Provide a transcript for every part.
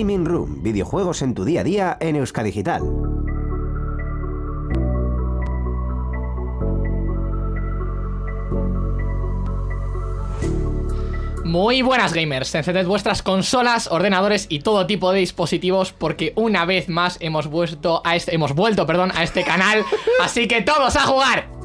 Gaming Room, videojuegos en tu día a día en Euskadigital. Muy buenas gamers, encended vuestras consolas, ordenadores y todo tipo de dispositivos porque una vez más hemos vuelto a este, hemos vuelto, perdón, a este canal, así que todos a jugar.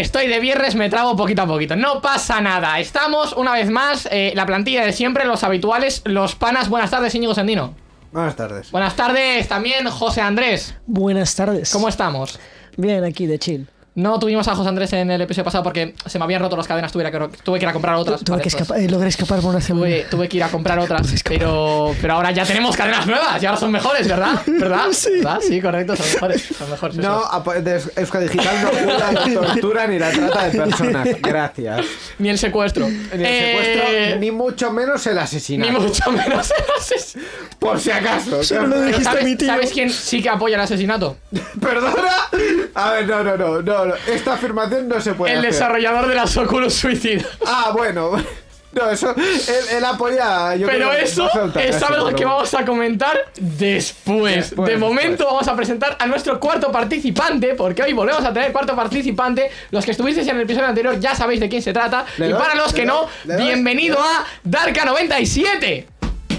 Estoy de viernes, me trago poquito a poquito No pasa nada, estamos una vez más eh, La plantilla de siempre, los habituales Los panas, buenas tardes, Íñigo Sandino Buenas tardes. Buenas tardes también, José Andrés Buenas tardes. ¿Cómo estamos? Bien, aquí de chill. No tuvimos a José Andrés en el episodio pasado porque se me habían roto las cadenas, tuve que, tuve que ir a comprar otras. Tuve Vale, que escapar, eh, logré escapar por una semana. tuve, tuve que ir a comprar otras, pero, pero ahora ya tenemos cadenas nuevas y ahora son mejores, ¿verdad? ¿Verdad? Sí. ¿Verdad? Sí, correcto, son mejores. Son mejores No, de Euskadigital no jura la tortura ni la trata de personas. Gracias. Ni el secuestro. Ni el secuestro, Eh, ni mucho menos el ni asesinato. mucho menos el asesinato. Por si acaso. Solo lo Pero dijiste a mi ¿sabes, tío. ¿Sabes quién sí que apoya el asesinato? ¿Perdona? A ver, no, no, no, no, no. Esta afirmación no se puede El hacer. desarrollador de las Oculus Suicida. Ah, bueno. No, eso. Él, él apoya. Yo Pero creo eso no es algo que vamos a comentar después. Después, de momento después. vamos a presentar a nuestro cuarto participante, porque hoy volvemos a tener cuarto participante. Los que estuvisteis en el episodio anterior ya sabéis de quién se trata. ¿Le y doy? para los ¿Le que doy? no, bienvenido a Darka97.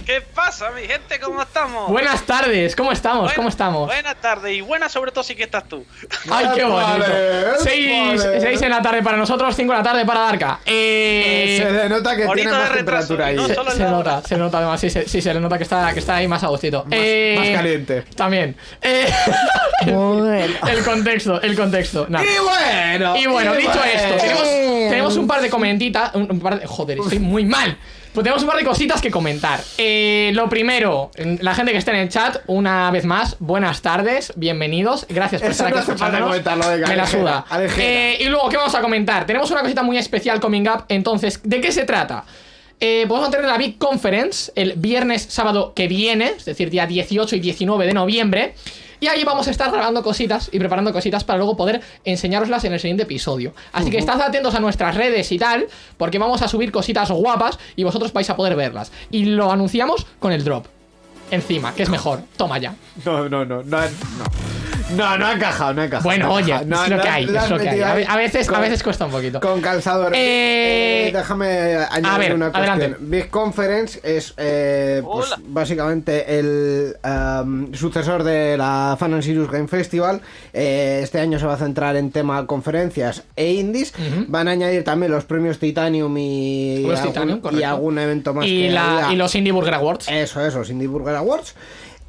¿Qué pasa, mi gente? ¿Cómo estamos? Buenas tardes, ¿cómo estamos? Buena- ¿Cómo estamos? Buenas tardes y buenas sobre todo si que estás tú. Ay, qué bonito. Vale, 6 vale. en la tarde para nosotros, 5 en la tarde para Darka. Eh, Se denota que tiene más retraso, temperatura ahí. no se, se nota, se nota además, sí, se- sí, se le nota que está, que está ahí más a gustito. Eh, más caliente. También. Eh, Bueno. el contexto, el contexto. Y bueno. Y bueno, dicho bueno. esto, tenemos, tenemos un par de comentitas. Un, un par de, joder, estoy muy mal. Pues tenemos un par de cositas que comentar. Eh, lo primero, la gente que está en el chat, una vez más, buenas tardes, bienvenidos. Gracias por Eso estar aquí no escuchándonos. venga, Me la alejera, suda. Eh, y luego, ¿qué vamos a comentar? Tenemos una cosita muy especial coming up. Entonces, ¿de qué se trata? Eh, vamos a tener la Big Conference el viernes, sábado que viene, es decir, día 18 y 19 de noviembre. Y ahí vamos a estar grabando cositas y preparando cositas para luego poder enseñároslas en el siguiente episodio. Así que estad atentos a nuestras redes y tal, porque vamos a subir cositas guapas y vosotros vais a poder verlas. Y lo anunciamos con el drop. Encima, que es mejor. Toma ya. No, no, no, no, no. No, no ha encajado, no ha encajado. Bueno, oye. No, es lo no, que hay, lo has es lo que hay. metido A, a veces, a veces cuesta un poquito. Con calzador. Eh, Eh, déjame añadir ver, una cuestión. adelante. Big Conference es eh, pues, básicamente el um, sucesor de la Fan and Serious Game Festival. Eh, este año se va a centrar en tema conferencias e indies. Van a añadir también los premios Titanium y, Los algún, Titanium, y algún evento más. y, que la- y los Indie Burger Awards. Eso, eso, los Indie Burger Awards.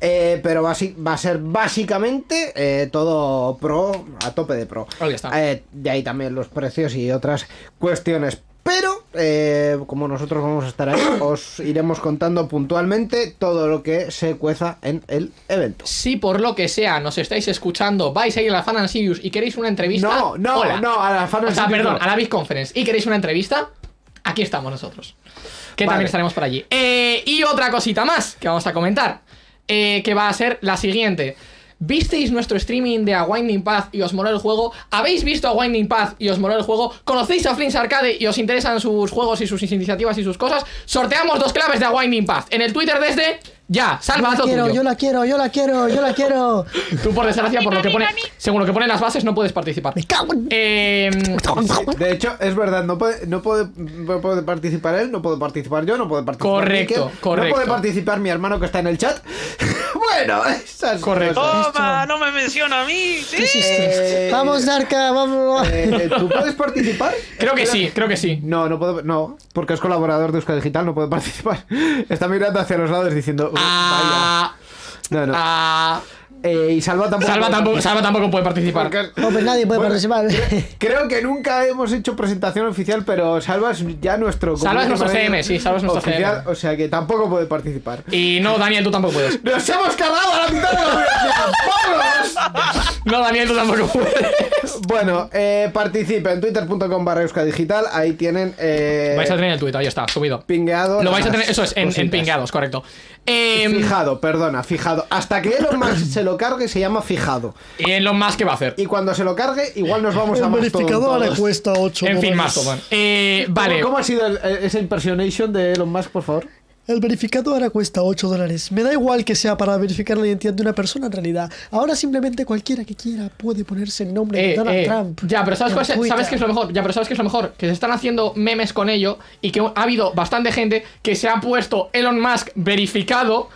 Eh, pero va a, ser básicamente eh, todo pro, a tope de pro. Ahí está. Eh, de ahí también los precios y otras cuestiones. Pero, como nosotros vamos a estar ahí, os iremos contando puntualmente todo lo que se cueza en el evento. Si por lo que sea nos estáis escuchando, vais a ir a la Fan and Sirius y queréis una entrevista. No, no, hola. no, a la Fan and O sea, Sirius perdón, no. a la Big Conference y queréis una entrevista, aquí estamos nosotros. Que Vale. también estaremos por allí. Y otra cosita más que vamos a comentar, eh, que va a ser la siguiente. ¿Visteis nuestro streaming de A Winding Path y os moló el juego? ¿Habéis visto A Winding Path y os moló el juego? ¿Conocéis a Flints Arcade y os interesan sus juegos y sus iniciativas y sus cosas? Sorteamos dos claves de A Winding Path en el Twitter desde ya. Yo Salva, la haz lo quiero, tuyo. yo la quiero, yo la quiero, yo la quiero. Tú, por desgracia, por lo que pone, según lo que ponen las bases, no puedes participar. Me cago en... Eh, De hecho, es verdad, no puede, no puede, no puede participar él, no puede participar yo, no puede participar Correcto, correcto. No puede participar mi hermano que está en el chat. bueno, esas Correcto. cosas. Toma, no me menciona a mí. ¿sí? Eh, Vamos, Darka, vamos. Eh, ¿Tú puedes participar? creo que sí, creo que sí. No, no puedo, no, porque es colaborador de Euskadi Digital, no puede participar. Está mirando hacia los lados diciendo, "Uh, Ah, vaya". No, no. ah, Eh, y Salva tampoco. Salva, puede tampoco, participar. Salva tampoco puede participar. Porque- No, pues nadie puede Bueno, participar. Creo que nunca hemos hecho presentación oficial, pero Salva es ya nuestro. Salva es nuestro CM, sí, Salva es nuestro oficial, CM. O sea que tampoco puede participar. Y no, Daniel, tú tampoco puedes. ¡Nos hemos cargado a la mitad de la audiencia! ¡Vámonos! No, Daniel, tú tampoco puedes. Bueno, eh, participe en twitter.com barra Digital. Ahí tienen. Eh, Vais a tener el Twitter, ahí está, subido. pingueado. Lo vais a tener, eso es, en, pingados, correcto. Eh, Fijado, perdona, fijado. Hasta que Elon Musk se lo cargue se llama fijado. y en lo más que va a hacer. Y cuando se lo cargue, igual nos vamos a El Mastodon verificador le cuesta 8 En fin, Mastodon. Eh, vale. ¿Cómo, cómo ha sido el- esa impersonation de Elon Musk, por favor? El verificado ahora cuesta 8 dólares. Me da igual que sea para verificar la identidad de una persona en realidad. Ahora simplemente cualquiera que quiera puede ponerse el nombre de Eh, Donald eh, Trump. Ya, pero ¿sabes, cuál es-. ¿sabes qué es lo mejor? Ya, pero ¿sabes qué es lo mejor? Que se están haciendo memes con ello y que ha habido bastante gente que se ha puesto Elon Musk verificado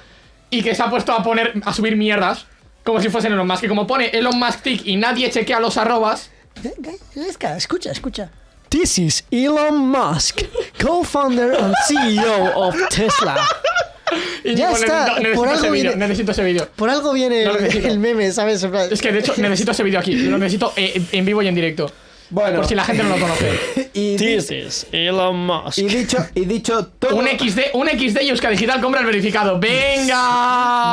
y que se ha puesto a poner, a subir mierdas como si fuesen Elon Musk. Que como pone Elon Musk tick y nadie chequea los arrobas, Escucha, escucha. This is Elon Musk, co-founder and CEO of Tesla. y Ya digo, está, por ese algo vídeo, viene- necesito ese vídeo. Por algo viene No el, meme, ¿sabes? Es que de hecho necesito ese vídeo aquí, lo necesito eh, en vivo y en directo. Bueno. Por si la gente no lo conoce. Y, di- is Elon Musk. y dicho, y dicho todo. Un XD, un XD y Euska Digital compra el verificado. ¡Venga!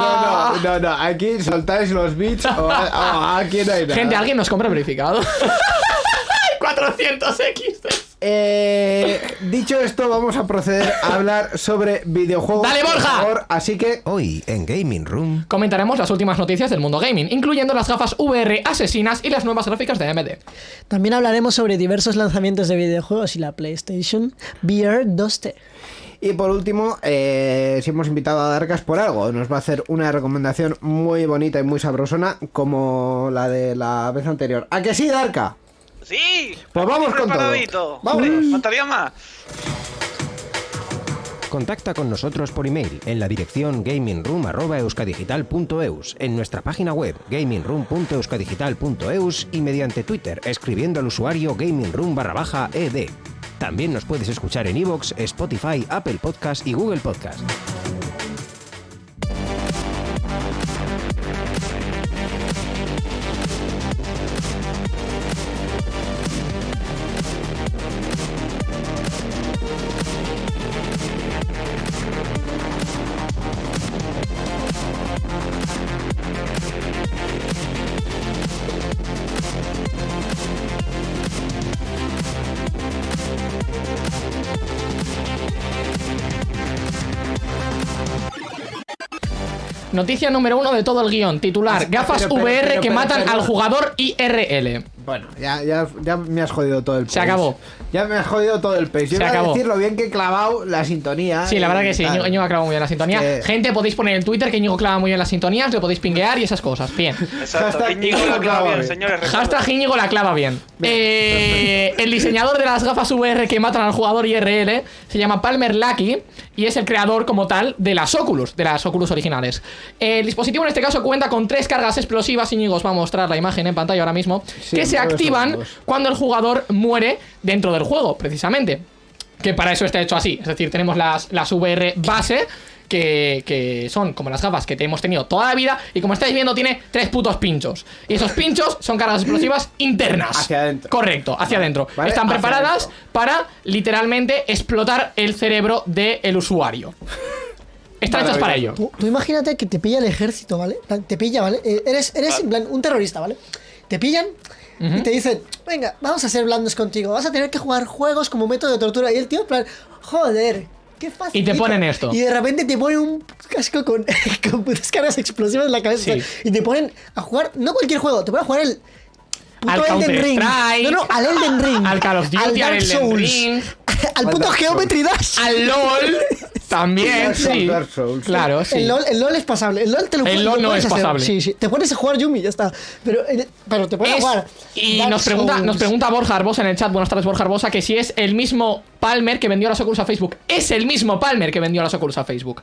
No, no, no, no. Aquí soltáis los bits o, o aquí no hay nada. Gente, ¿alguien nos compra el verificado? 400 XD. Eh, dicho esto, vamos a proceder a hablar sobre videojuegos. ¡Dale, por Borja! favor. Así que Hoy en Gaming Room. Comentaremos las últimas noticias del mundo gaming, incluyendo las gafas VR asesinas y las nuevas gráficas de AMD. También hablaremos sobre diversos lanzamientos de videojuegos y la PlayStation VR 2T. Y por último, eh, si hemos invitado a Darkas por algo, nos va a hacer una recomendación muy bonita y muy sabrosona, como la de la vez anterior. ¿A que sí, Darka? Sí. Pues vamos con todo. Hombre, Faltaría más. Contacta con nosotros por email en la dirección gamingroom.euskadigital.eus, en nuestra página web gamingroom.euskadigital.eus y mediante Twitter escribiendo al usuario gamingroom barra baja ed. También nos puedes escuchar en iVoox, Spotify, Apple Podcast y Google Podcast. Noticia número uno de todo el guion, titular, Ah, gafas pero, pero, VR pero, que pero, matan pero. al jugador IRL. Bueno, ya, ya, ya me has jodido todo el pace. Se acabó. Ya me has jodido todo el pace. Yo Se iba acabó. a decir lo bien que he clavado la sintonía. Sí, la verdad que sí, Íñigo ha clavado muy bien la sintonía. que- Gente, podéis poner en Twitter que Íñigo clava muy bien las sintonías, le podéis pinguear y esas cosas. Bien. Exacto. Hashtag Íñigo lo clava bien, señores. Hashtag Íñigo la clava bien. Eh, el diseñador de las gafas VR que matan al jugador IRL se llama Palmer Lucky y es el creador como tal de las Oculus, de las Oculus originales. El dispositivo en este caso cuenta con tres cargas explosivas, Íñigo os va a mostrar la imagen en pantalla ahora mismo, Sí, que se activan cuando el jugador muere dentro del juego, precisamente. Que para eso está hecho así. Es decir, tenemos las, las VR base. Que, que son como las gafas que te hemos tenido toda la vida y como estáis viendo tiene tres putos pinchos y esos pinchos son cargas explosivas internas Hacia adentro. correcto hacia adentro Vale, están hacia preparadas adentro. para literalmente explotar el cerebro del usuario están hechas para ello Tú, tú imagínate que te pilla el ejército, ¿vale? En Te pilla, ¿vale? Eh, eres eres en plan, un terrorista, ¿vale? Te pillan y te dicen, venga, vamos a ser blandos contigo, vas a tener que jugar juegos como método de tortura. Y el tío, en plan, joder, qué fácil. Y te ponen esto. Y de repente te ponen un casco con, con putas cargas explosivas en la cabeza. Sí. Y te ponen a jugar, no cualquier juego, te ponen a jugar el. Puto Al Elden Ring. No, no, al Elden Ring. al Call of Duty, al Dark Elden Souls, Ring. Al puto Dark Geometry Dash. al LOL también Dark Souls, sí Dark Souls. claro sí El LOL, el LOL es pasable. El LOL te lo El LOL lo no es hacer. pasable. Sí, sí. Te pones a jugar Yumi ya está. Pero, eh, pero te pones Es- a jugar. y Dark nos pregunta, Souls. nos pregunta Borja Arbosa en el chat, buenas tardes Borja Arbosa, que si es el mismo Palmer que vendió las Oculus a Facebook. Es el mismo Palmer que vendió las Oculus a Facebook.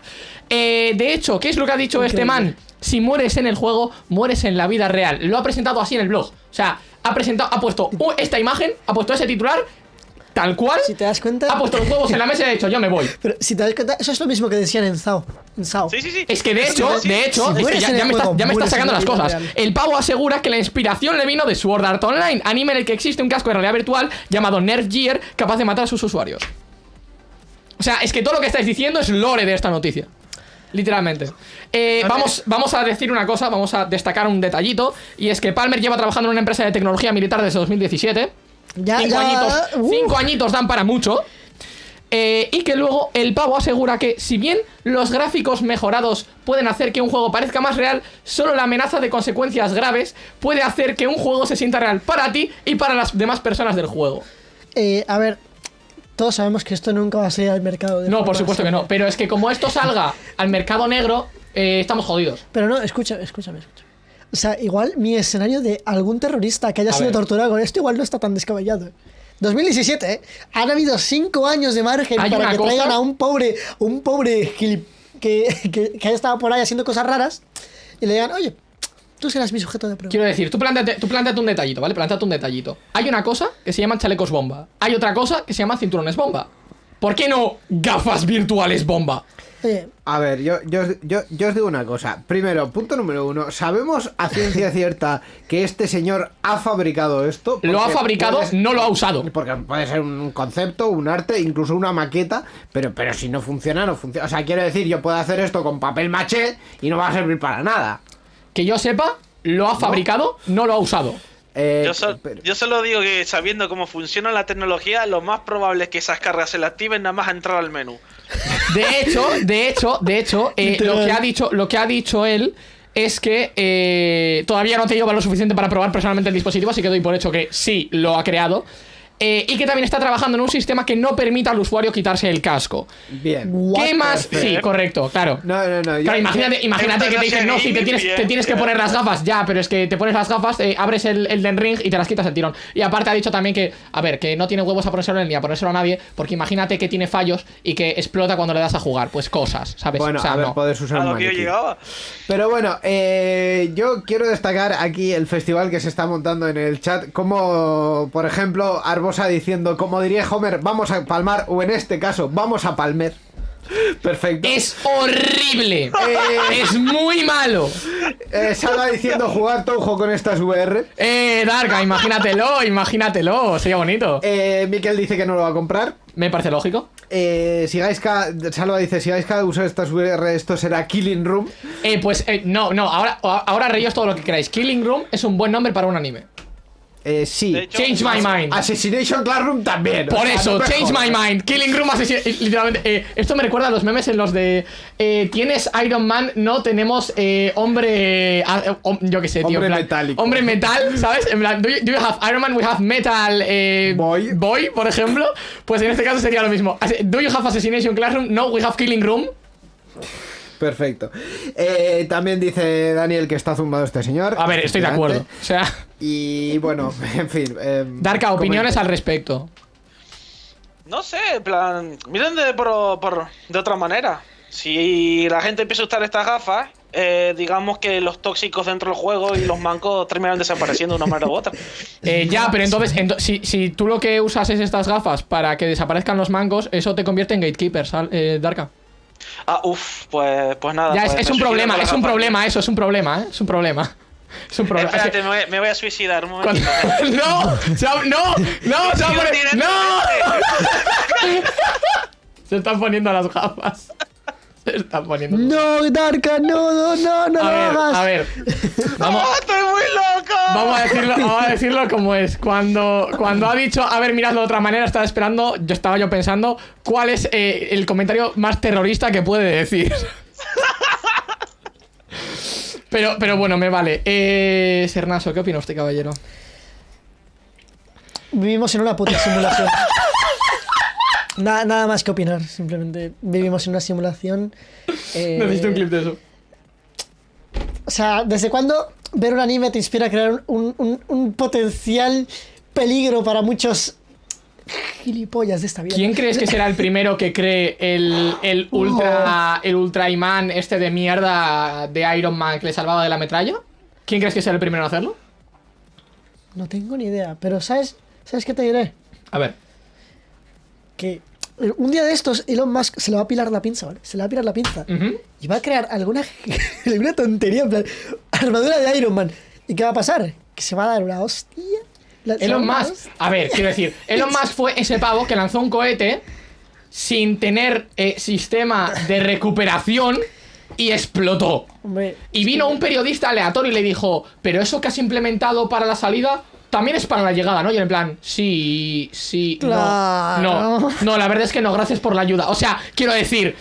Eh, de hecho, ¿qué es lo que ha dicho este man? Si mueres en el juego, mueres en la vida real. Lo ha presentado así en el blog. O sea, ha presentado, ha puesto esta imagen, ha puesto ese titular, tal cual. Si te das cuenta. Ha puesto los huevos en la mesa y ha dicho, yo me voy. Pero si te das cuenta, eso es lo mismo que decían en Sao. En Sao. Sí, sí, sí. Es que de hecho, sí, de hecho, si es que mueres ya, me, está, juego, ya me está sacando la las cosas. real. El pavo asegura que la inspiración le vino de Sword Art Online, anime en el que existe un casco de realidad virtual llamado Nerf Gear capaz de matar a sus usuarios. O sea, es que todo lo que estáis diciendo es lore de esta noticia. Literalmente. Eh, vamos, vamos a decir una cosa, vamos a destacar un detallito. Y es que Palmer lleva trabajando en una empresa de tecnología militar desde 2017. Ya, cinco, ya, añitos, uh. cinco añitos dan para mucho. Eh, y que luego el pavo asegura que si bien los gráficos mejorados pueden hacer que un juego parezca más real, solo la amenaza de consecuencias graves puede hacer que un juego se sienta real para ti y para las demás personas del juego. Eh, a ver. Todos sabemos que esto nunca va a salir al mercado. de No, por supuesto que no. Pero es que como esto salga al mercado negro, eh, estamos jodidos. Pero no, escúchame, escúchame, escúchame. O sea, igual mi escenario de algún terrorista que haya A sido ver. torturado con esto igual no está tan descabellado. 2017, ¿eh? Han habido cinco años de margen para que cosa- traigan a un pobre, un pobre que, que, que haya estado por ahí haciendo cosas raras y le digan, oye, tú serás mi sujeto de prueba. Quiero decir, tú plántate, tú plántate un detallito, ¿vale? Plántate un detallito. Hay una cosa que se llaman chalecos bomba. Hay otra cosa que se llama cinturones bomba. ¿Por qué no gafas virtuales bomba? Oye, A ver, yo, yo, os- yo, yo os digo una cosa. Primero, punto número uno. ¿Sabemos a ciencia cierta que este señor ha fabricado esto? Lo ha fabricado, puede- no lo ha usado. Porque puede ser un concepto, un arte, incluso una maqueta, pero, pero si no funciona, no funciona. O sea, quiero decir, yo puedo hacer esto con papel maché y no va a servir para nada. Que yo sepa, lo ha fabricado, no lo ha usado. Eh, Yo, so- pero- yo solo digo que sabiendo cómo funciona la tecnología, lo más probable es que esas cargas se la activen nada más a entrar al menú. De hecho, de hecho, de hecho, eh, lo que ha dicho, lo que ha dicho él es que eh, todavía no te lleva lo suficiente para probar personalmente el dispositivo, así que doy por hecho que sí lo ha creado. Eh, y que también está trabajando en un sistema que no permita al usuario quitarse el casco. Bien. ¿Qué más? Sí, correcto, claro. No, no, no. yo- Claro, imagínate, imagínate que te dicen, no, si te tienes, te tienes que poner las gafas, ya, pero es que te pones las gafas, eh, abres el, el Den Ring y te las quitas el tirón. Y aparte ha dicho también que, a ver, que no tiene huevos a ponérselo ni a ponérselo a nadie, porque imagínate que tiene fallos y que explota cuando le das a jugar. Pues cosas, ¿sabes? Bueno, o sea, a ver, no. puedes usar A lo que yo llegaba. Pero bueno, eh, yo quiero destacar aquí el festival que se está montando en el chat, como por ejemplo Arbosa diciendo, como diría Homer, vamos a palmar, o en este caso, vamos a palmer. Perfecto. Es horrible. es muy malo. Eh, Salva diciendo jugar Touhou con estas VR. Eh, Darka, imagínatelo, imagínatelo. Sería bonito. Eh, Miquel dice que no lo va a comprar. Me parece lógico. Eh, Sigaiska, Salva dice, si Sigaiska usa estas VR, esto será Killing Room. Eh, pues eh, no, no, ahora, ahora reíos todo lo que queráis. Killing Room es un buen nombre para un anime. Eh, sí. Hecho- Change my mind. Assassination Classroom también. o Por sea, eso, no change my mind. Killing Room Assassin. eh, Literalmente. eh, esto me recuerda a los memes en los de. eh, Tienes Iron Man, no tenemos eh, hombre. ah, eh, hom- yo qué sé, tío. Hombre plan, metálico. Hombre metal, ¿sabes? En plan, do you, do you have Iron Man? We have Metal. eh, Boy. Boy, por ejemplo. Pues en este caso sería lo mismo. Do you have Assassination Classroom? No, we have Killing Room. Perfecto. Eh, también dice Daniel que está zumbado este señor. A ver, estoy de acuerdo. O sea, Y bueno, en fin. eh, Darka, opiniones comenta. al respecto. No sé, en plan, miren de, por, por- de otra manera. Si la gente empieza a usar estas gafas, eh, digamos que los tóxicos dentro del juego y los mancos terminan desapareciendo de una manera u otra. Eh, ya, pero entonces, ento- si, si tú lo que usas es estas gafas para que desaparezcan los mancos, eso te convierte en gatekeeper, eh, Darka. Ah, uff, pues, pues nada. Ya, es, pues es me un problema, es un problema eso, es un problema, ¿eh? Es un problema. Es un problema. Es Espérate, me, voy, me voy a suicidar un momentito. ¡No! ¡No! ¡No! ¡Se va a poner-. ¡No! Se están poniendo las gafas. Están poniendo. no, Darka, no, no, no, no A lo ver, hagas. a ver. Vamos, ¡Ah, estoy muy loco! Vamos a decirlo, vamos a decirlo como es. Cuando, cuando ha dicho, a ver, miradlo de otra manera, estaba esperando, yo estaba yo pensando, cuál es eh, el comentario más terrorista que puede decir. Pero, pero bueno, me vale. Eh, Sernaso, ¿qué opina usted, caballero? Vivimos en una puta simulación. nada, nada más que opinar, simplemente vivimos en una simulación. eh, Necesito un clip de eso. O sea, ¿desde cuándo ver un anime te inspira a crear un, un- un potencial peligro para muchos gilipollas de esta vida? ¿Quién crees que será el primero que cree el, el ultra el ultra imán este de mierda de Iron Man que le salvaba de la metralla? ¿Quién crees que será el primero en hacerlo? No tengo ni idea, pero ¿sabes, ¿sabes qué te diré? A ver. Que un día de estos Elon Musk se le va a pilar la pinza, ¿vale? Se le va a pilar la pinza. Y va a crear alguna, alguna tontería, en plan, armadura de Iron Man. ¿Y qué va a pasar? Que se va a dar una hostia. Elon Musk, a ver, quiero decir, Elon Musk fue ese pavo que lanzó un cohete sin tener eh, sistema de recuperación y explotó. Hombre, Y vino un periodista aleatorio y le dijo, pero eso que has implementado para la salida también es para la llegada, ¿no? Y en plan, sí, sí, no, Claro. no, no, la verdad es que no, gracias por la ayuda. O sea, quiero decir,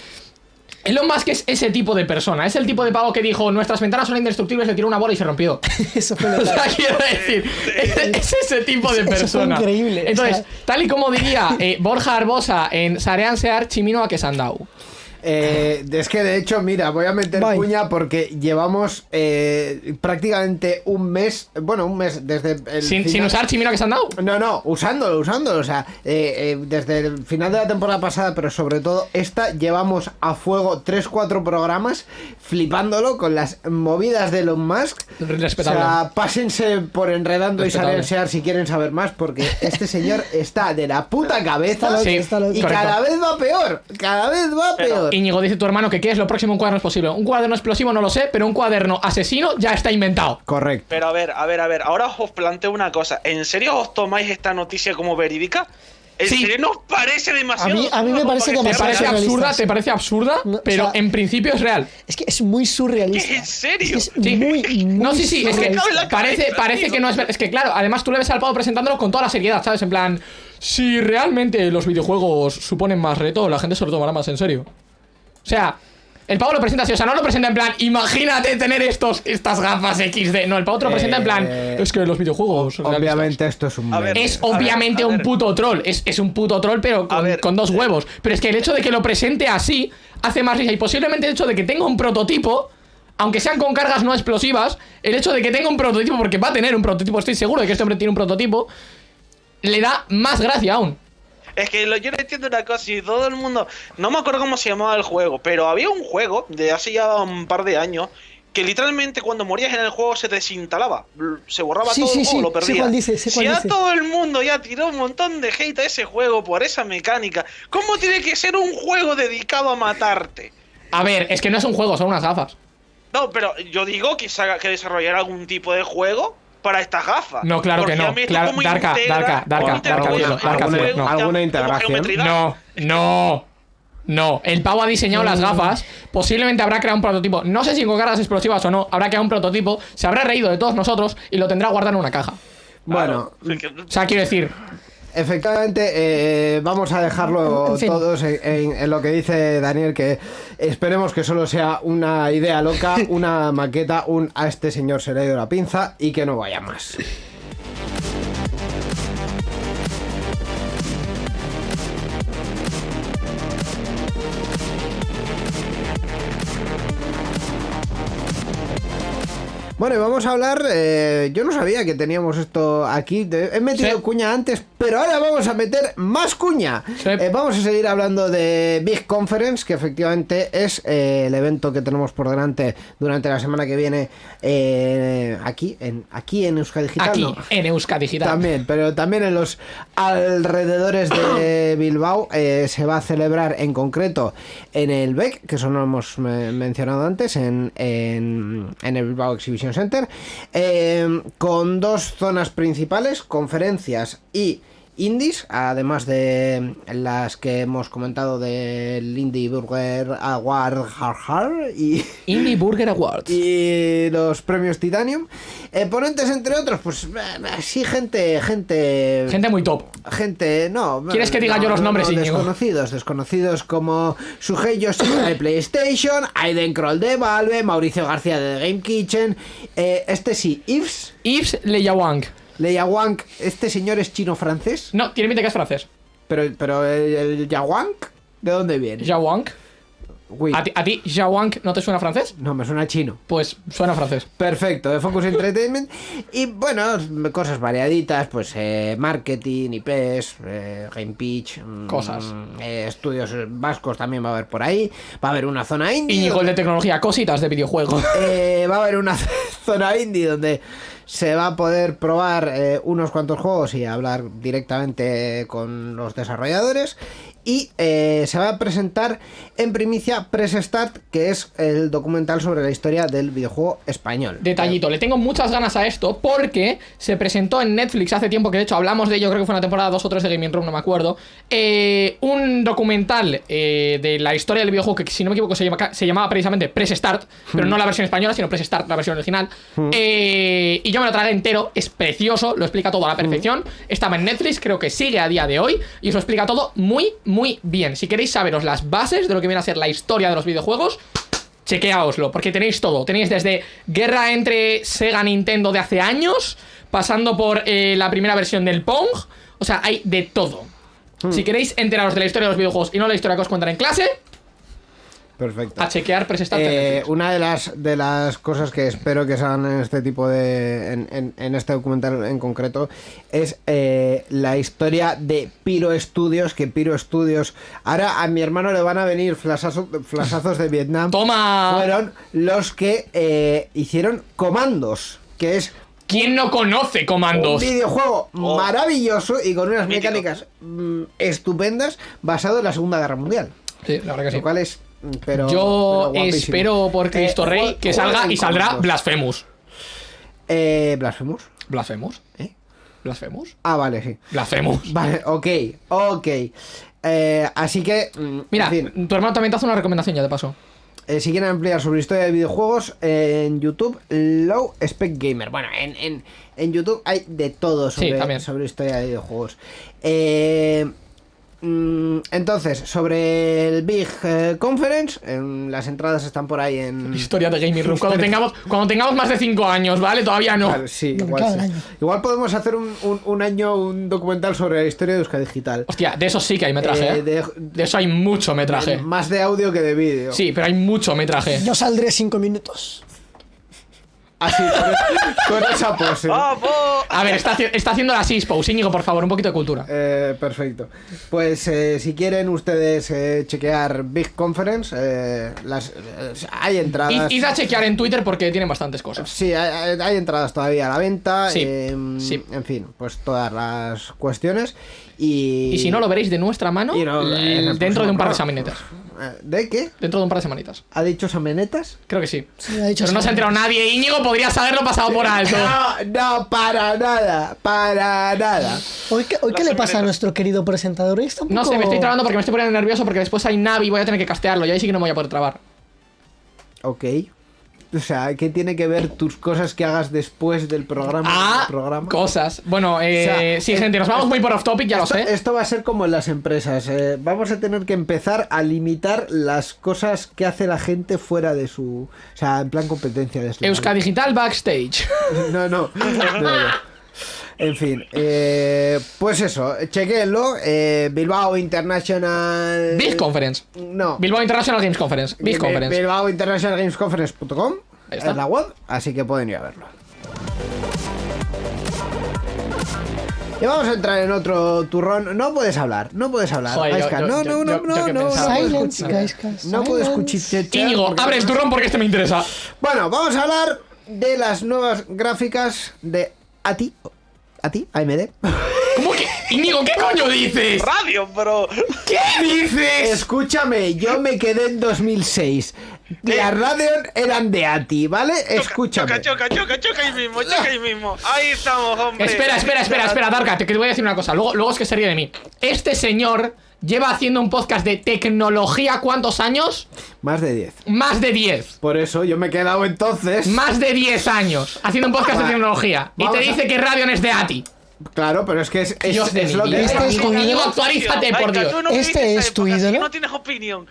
Elon Musk es ese tipo de persona, es el tipo de pavo que dijo nuestras ventanas son indestructibles, le tiró una bola y se rompió. Eso fue O verdad. sea, quiero decir, es, es ese tipo de Eso fue persona. increíble, o Entonces, sea- tal y como diría eh, Borja Arbosa en Sarean Sear Chimino a Quesandau. Eh, es que de hecho, mira, voy a meter Bye. cuña porque llevamos eh, prácticamente un mes, bueno, un mes desde el Sin, final- sin usar Chimino a Quesandau. No, no, usándolo, usándolo. O sea, eh, eh, desde el final de la temporada pasada, pero sobre todo esta, llevamos a fuego 3-4 programas flipándolo con las movidas de Elon Musk. Respetable. O sea, pásense por enredando Respetable. y salensear si quieren saber más, porque este señor está de la puta cabeza loco, Sí, y correcto. cada vez va peor. Cada vez va Pero- peor. Íñigo dice tu hermano que qué es lo próximo un cuaderno explosivo. Un cuaderno explosivo no lo sé, pero un cuaderno asesino ya está inventado. Correcto. Pero a ver, a ver, a ver, ahora os planteo una cosa. ¿En serio os tomáis esta noticia como verídica? ¿En Sí. serio nos parece demasiado? A mí- a mí me parece como ¿Te para demasiado que parece sea surrealista. absurda? ¿Te parece absurda? No, o pero sea- en principio es real. Es que es muy surrealista. ¿En serio? Es, que Sí. es muy, muy No, sí, sí, es que parece, parece que no es Es que claro, además tú le ves al pavo presentándolo con toda la seriedad, ¿sabes? En plan, si realmente los videojuegos suponen más reto, la gente se lo tomará más en serio. O sea, el pavo lo presenta así, o sea, no lo presenta en plan, imagínate tener estos, estas gafas XD. No, el pavo te lo presenta en plan, Eh, es que los videojuegos. realistas". Obviamente esto es un A ver, meme. Es A ver, obviamente a un ver. puto troll. Es, es un puto troll, pero con, ver, con dos eh. huevos. Pero es que el hecho de que lo presente así hace más risa. Y posiblemente el hecho de que tenga un prototipo, aunque sean con cargas no explosivas, el hecho de que tenga un prototipo, porque va a tener un prototipo, estoy seguro de que este hombre tiene un prototipo, le da más gracia aún. Es que lo- yo no entiendo una cosa y todo el mundo. No me acuerdo cómo se llamaba el juego, pero había un juego de hace ya un par de años que literalmente cuando morías en el juego se desinstalaba. Se borraba Sí, todo sí, el juego, sí, lo perdías. dice, si ya dice. todo el mundo ya tiró un montón de hate a ese juego por esa mecánica, ¿cómo tiene que ser un juego dedicado a matarte? A ver, es que no es un juego, son unas gafas. No, pero yo digo que, se haga- que desarrollar algún tipo de juego para estas gafas. No, claro que Porque no. mí esto Claro, Darka, integra- Darka, Darka, Darka, Darka, alguna- no. ¿Alguna integración? No, no. No, el pavo ha diseñado las gafas. Posiblemente habrá creado un prototipo. No sé si con cargas explosivas o no. Habrá creado un prototipo. Se habrá reído de todos nosotros y lo tendrá guardado en una caja. Bueno, Claro, que- O sea, quiero decir, Efectivamente, eh, vamos a dejarlo En fin. todos en, en- en lo que dice Daniel, que esperemos que solo sea una idea loca, una maqueta, un a este señor se le ha ido la pinza y que no vaya más. Bueno, y vamos a hablar. eh, yo no sabía que teníamos esto aquí. he metido Sí. cuña antes, pero ahora vamos a meter más cuña. Sí. Eh, vamos a seguir hablando de Big Conference, que efectivamente es eh, el evento que tenemos por delante durante la semana que viene eh, aquí, en, aquí en Euskadi Digital. aquí, ¿no? en Euska Digital. También, pero también en los alrededores de Bilbao eh, se va a celebrar en concreto en el BEC, que eso no lo hemos mencionado antes, en, en, en el Bilbao Exhibition Center, eh, con dos zonas principales, conferencias y indies, además de las que hemos comentado del Indie Burger Award y Indie Burger Awards. y los premios Titanium. Eh, ponentes, entre otros, pues eh, sí, gente, gente. Gente muy top. Gente, no. ¿Quieres que diga no, yo los no, nombres, no? Desconocidos, desconocidos como Sugei de PlayStation, Aiden Kroll de Valve, Mauricio García de The Game Kitchen, eh, este sí, Yves, Yves Leyawang. Leia Wang, este señor es chino-francés, No, tiene pinta que es francés. pero, pero el, el Yawang, ¿de dónde viene? Yawang. Uy, ¿A ti, ¿A ti Yawang no te suena francés? no, me suena chino. Pues suena francés. Perfecto, de Focus Entertainment. Y bueno, cosas variaditas, pues eh, marketing, IPs, eh, Game Pitch, mm, Cosas. eh, estudios vascos también va a haber por ahí. Va a haber una zona indie. El donde- de tecnología, cositas de videojuego. eh, va a haber una zona indie donde se va a poder probar eh, unos cuantos juegos y hablar directamente con los desarrolladores. Y eh, se va a presentar en primicia Press Start, que es el documental sobre la historia del videojuego español. Detallito, le tengo muchas ganas a esto porque se presentó en Netflix hace tiempo, que de hecho hablamos de ello, creo que fue en la temporada 2 o 3 de Gaming Room, no me acuerdo. eh, un documental eh, de la historia del videojuego que, si no me equivoco, se, llama- se llamaba precisamente Press Start, pero no la versión española, sino Press Start, la versión original. Eh, y yo me lo tragué entero, es precioso, lo explica todo a la perfección. Estaba en Netflix, creo que sigue a día de hoy, y eso explica todo muy, muy muy bien. Si queréis saberos las bases de lo que viene a ser la historia de los videojuegos, chequeaoslo, porque tenéis todo. Tenéis desde guerra entre Sega y Nintendo de hace años, pasando por eh, la primera versión del Pong. O sea, hay de todo. Si queréis enteraros de la historia de los videojuegos y no la historia que os cuentan en clase, Perfecto. a chequear en Eh, una de las de las cosas que espero que salgan en este tipo de en, en- en este documental en concreto es eh, la historia de Piro Studios que Piro Studios ahora a mi hermano le van a venir flasazos, flasazos de Vietnam ¡Toma! fueron los que eh, hicieron Comandos que es ¿Quién no conoce un comandos? videojuego Oh. maravilloso y con unas mecánicas mm, estupendas basado en la Segunda Guerra Mundial Sí, la verdad que sí. lo cual es pero Yo pero espero por Cristo Eh, Rey juega- que salga y saldrá. Blasphemous. Eh, Blasphemous. ¿Blasphemous? ¿Eh? ¿Blasphemous? Ah, vale, sí. Blasphemous. Vale, ok, ok. Eh, así que, mm, Mira, en fin, tu hermano también te hace una recomendación ya de paso. eh, si quieren ampliar sobre historia de videojuegos, eh, en YouTube, Low Spec Gamer. Bueno, en, en, en YouTube hay de todo Sí, sobre, también. sobre historia de videojuegos. Eh, entonces, sobre el Big eh, Conference, en- las entradas están por ahí en... Historia de Gaming Room. Cuando tengamos, cuando tengamos más de 5 años, ¿vale? Todavía no. Sí, No, igual, sí. podemos hacer un, un- un año un documental sobre la historia de Euska Digital. Hostia, de eso sí que hay metraje, Eh, ¿eh? de- De eso hay mucho metraje. Más de audio que de vídeo. Sí, pero hay mucho metraje. Yo saldré cinco minutos. Así, con, con esa pose. A ver, está, está haciendo la Sispose. Íñigo, por favor, un poquito de cultura. Eh, perfecto. Pues eh, si quieren ustedes eh, chequear Big Conference, eh, las, eh, hay entradas. Id, a chequear en Twitter porque tienen bastantes cosas. Sí, hay, hay- hay entradas todavía a la venta. Sí, eh, sí. En fin, pues todas las cuestiones. Y, Y si no, lo veréis de nuestra mano y no, l- en el dentro de un par de. Eh, ¿De qué? Dentro de un par de semanitas. ¿Ha dicho Samenetas? Creo que sí. Sí, ha dicho Pero no se ha enterado nadie. Íñigo podrías haberlo pasado por alto. No, no, para nada, para nada. Hoy, qué- hoy ¿qué le pasa a nuestro querido presentador? No sé, me estoy trabando porque me estoy poniendo nervioso porque después hay Navi y voy a tener que castearlo y ahí sí que no me voy a poder trabar. Ok. O sea, ¿qué tiene que ver tus cosas que hagas después del programa? Ah, del programa? cosas. Bueno, eh, O sea, sí, eh, gente, nos vamos muy por off topic, ya lo sé. esto va a ser como en las empresas. eh, vamos a tener que empezar a limitar las cosas que hace la gente fuera de su. O sea, en plan competencia de Euska Digital Backstage. No, no. no, no. En fin, eh, pues eso, chequenlo. eh, Bilbao International. Big Conference. No. Bilbao International Games Conference. Big Bi- Conference. Bilbao International Games Conference.com es la web, así que pueden ir a verlo. Y vamos a entrar en otro turrón. No puedes hablar, no puedes hablar. Joder, yo- Gaiska. yo- no, yo- no, no, yo- yo no, no, Silence, No puedes silence. escuchar. Íñigo, porque- abre el turrón porque este me interesa. Bueno, vamos a hablar de las nuevas gráficas de ATI. ¿ATI? AMD. ¿Cómo que? Íñigo, ¿qué coño dices? Radio, bro. ¿Qué dices? Escúchame, yo me quedé en 2006. Las Radeon eran de ATI, ¿vale? Escúchame. Choca, choca, choca, choca ahí mismo, choca ahí mismo. Ahí estamos, hombre. Espera, espera, espera, espera, Darka, te, que te voy a decir una cosa. Luego, luego es que se ríe de mí. Este señor lleva haciendo un podcast de tecnología ¿cuántos años? Más de 10. Más de 10. Por eso yo me he quedado entonces. Más de 10 años haciendo un podcast de tecnología. Y te a- dice que Radeon es de ATI. Claro, pero es que es, es, es lo que vida. es. Este es tu ídolo. actualízate, por Dios. no Este es tu ídolo. No tienes opinión.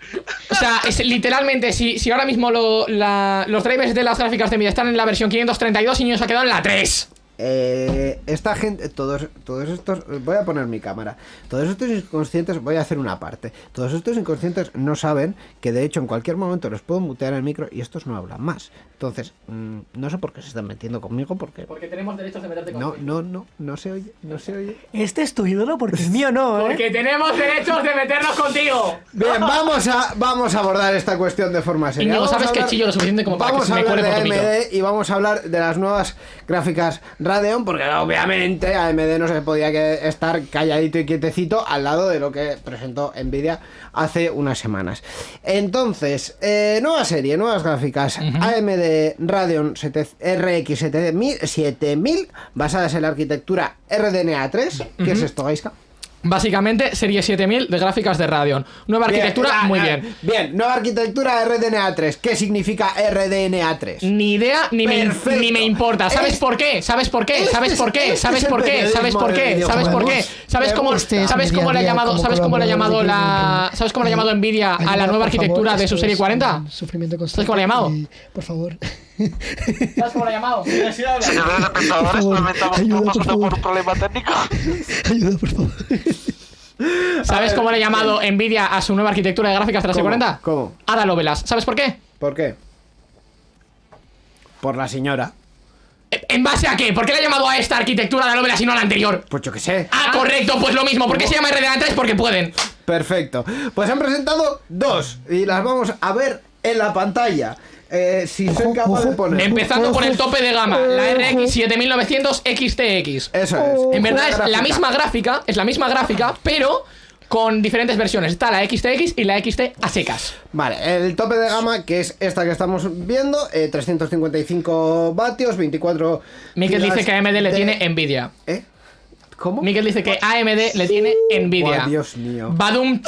O sea, es literalmente, si, si ahora mismo lo- la- los drivers de las gráficas de Nvidia están en la versión 532 y Niño se ha quedado en la 3. Eh, esta gente, todos, todos estos, voy a poner mi cámara. Todos estos inconscientes, voy a hacer una parte. Todos estos inconscientes no saben que de hecho en cualquier momento les puedo mutear el micro y estos no hablan más. Entonces, mm, no sé por qué se están metiendo conmigo porque Porque tenemos derechos de meterte no, no, no, no se oye, no se oye. Este es tu ídolo porque el mío no, ¿eh? Porque tenemos derechos de meternos contigo. Bien, vamos a, vamos a abordar esta cuestión de forma seria. Vamos a sabes que hablar- chillo lo suficiente como para que vamos se a me hablar cuele de. AMD y vamos a hablar de las nuevas gráficas Radeon, porque obviamente AMD no se podía estar calladito y quietecito al lado de lo que presentó Nvidia hace unas semanas. Entonces, eh, nueva serie, nuevas gráficas. AMD Radeon 7 RX 7000, 7000 basadas en la arquitectura RDNA 3. ¿Qué es esto, Gaiska? Básicamente, serie 7000 de gráficas de Radeon. Nueva Bien, arquitectura, ah, muy bien. Bien, nueva arquitectura RDNA3. ¿Qué significa RDNA3? Ni idea ni me, ni me importa. ¿Sabes Es- por qué? ¿Sabes por qué? ¿Sabes es- por qué? este ¿Sabes por qué? ¿Sabes por qué? ¿Sabes por qué? ¿Sabes cómo. ¿sabes cómo le ha llamado, ¿sabes cómo le ha llamado la. ¿Sabes cómo le ha llamado Nvidia a la nueva arquitectura de su serie es 40? un Sufrimiento constante. ¿Sabes cómo le ha llamado? por favor. ¿Sabes cómo le ha llamado? Señores espectadores, lamentamos ayuda, que por pasando favor. por un problema técnico. Ayuda, por favor. ¿Sabes cómo le ha llamado Nvidia a su nueva arquitectura de gráficas de la serie ¿Cómo? 40? ¿Cómo? Ada Lovelace. ¿Sabes por qué? ¿Por qué? Por la señora. ¿En base a qué? ¿Por qué le ha llamado a esta arquitectura de Lovelace y no a la anterior? Pues yo qué sé. Ah, correcto, pues lo mismo. ¿Por qué se llama RDNA3? Porque pueden. Perfecto. Pues han presentado dos y las vamos a ver en la pantalla. Eh, si soy Ojo, capaz de ojo. poner. Empezando por el tope de gama, la RX 7900 XTX. Eso es. En verdad es la misma gráfica, es la misma gráfica, pero con diferentes versiones. Está la XTX y la XT a secas. Vale, el tope de gama, que es esta que estamos viendo, eh, 355 vatios, 24. Mikel gigas dice que AMD le tiene Nvidia. ¿Eh? ¿Cómo? Mikel dice que AMD le tiene Nvidia. Buah, Dios mío. Badum.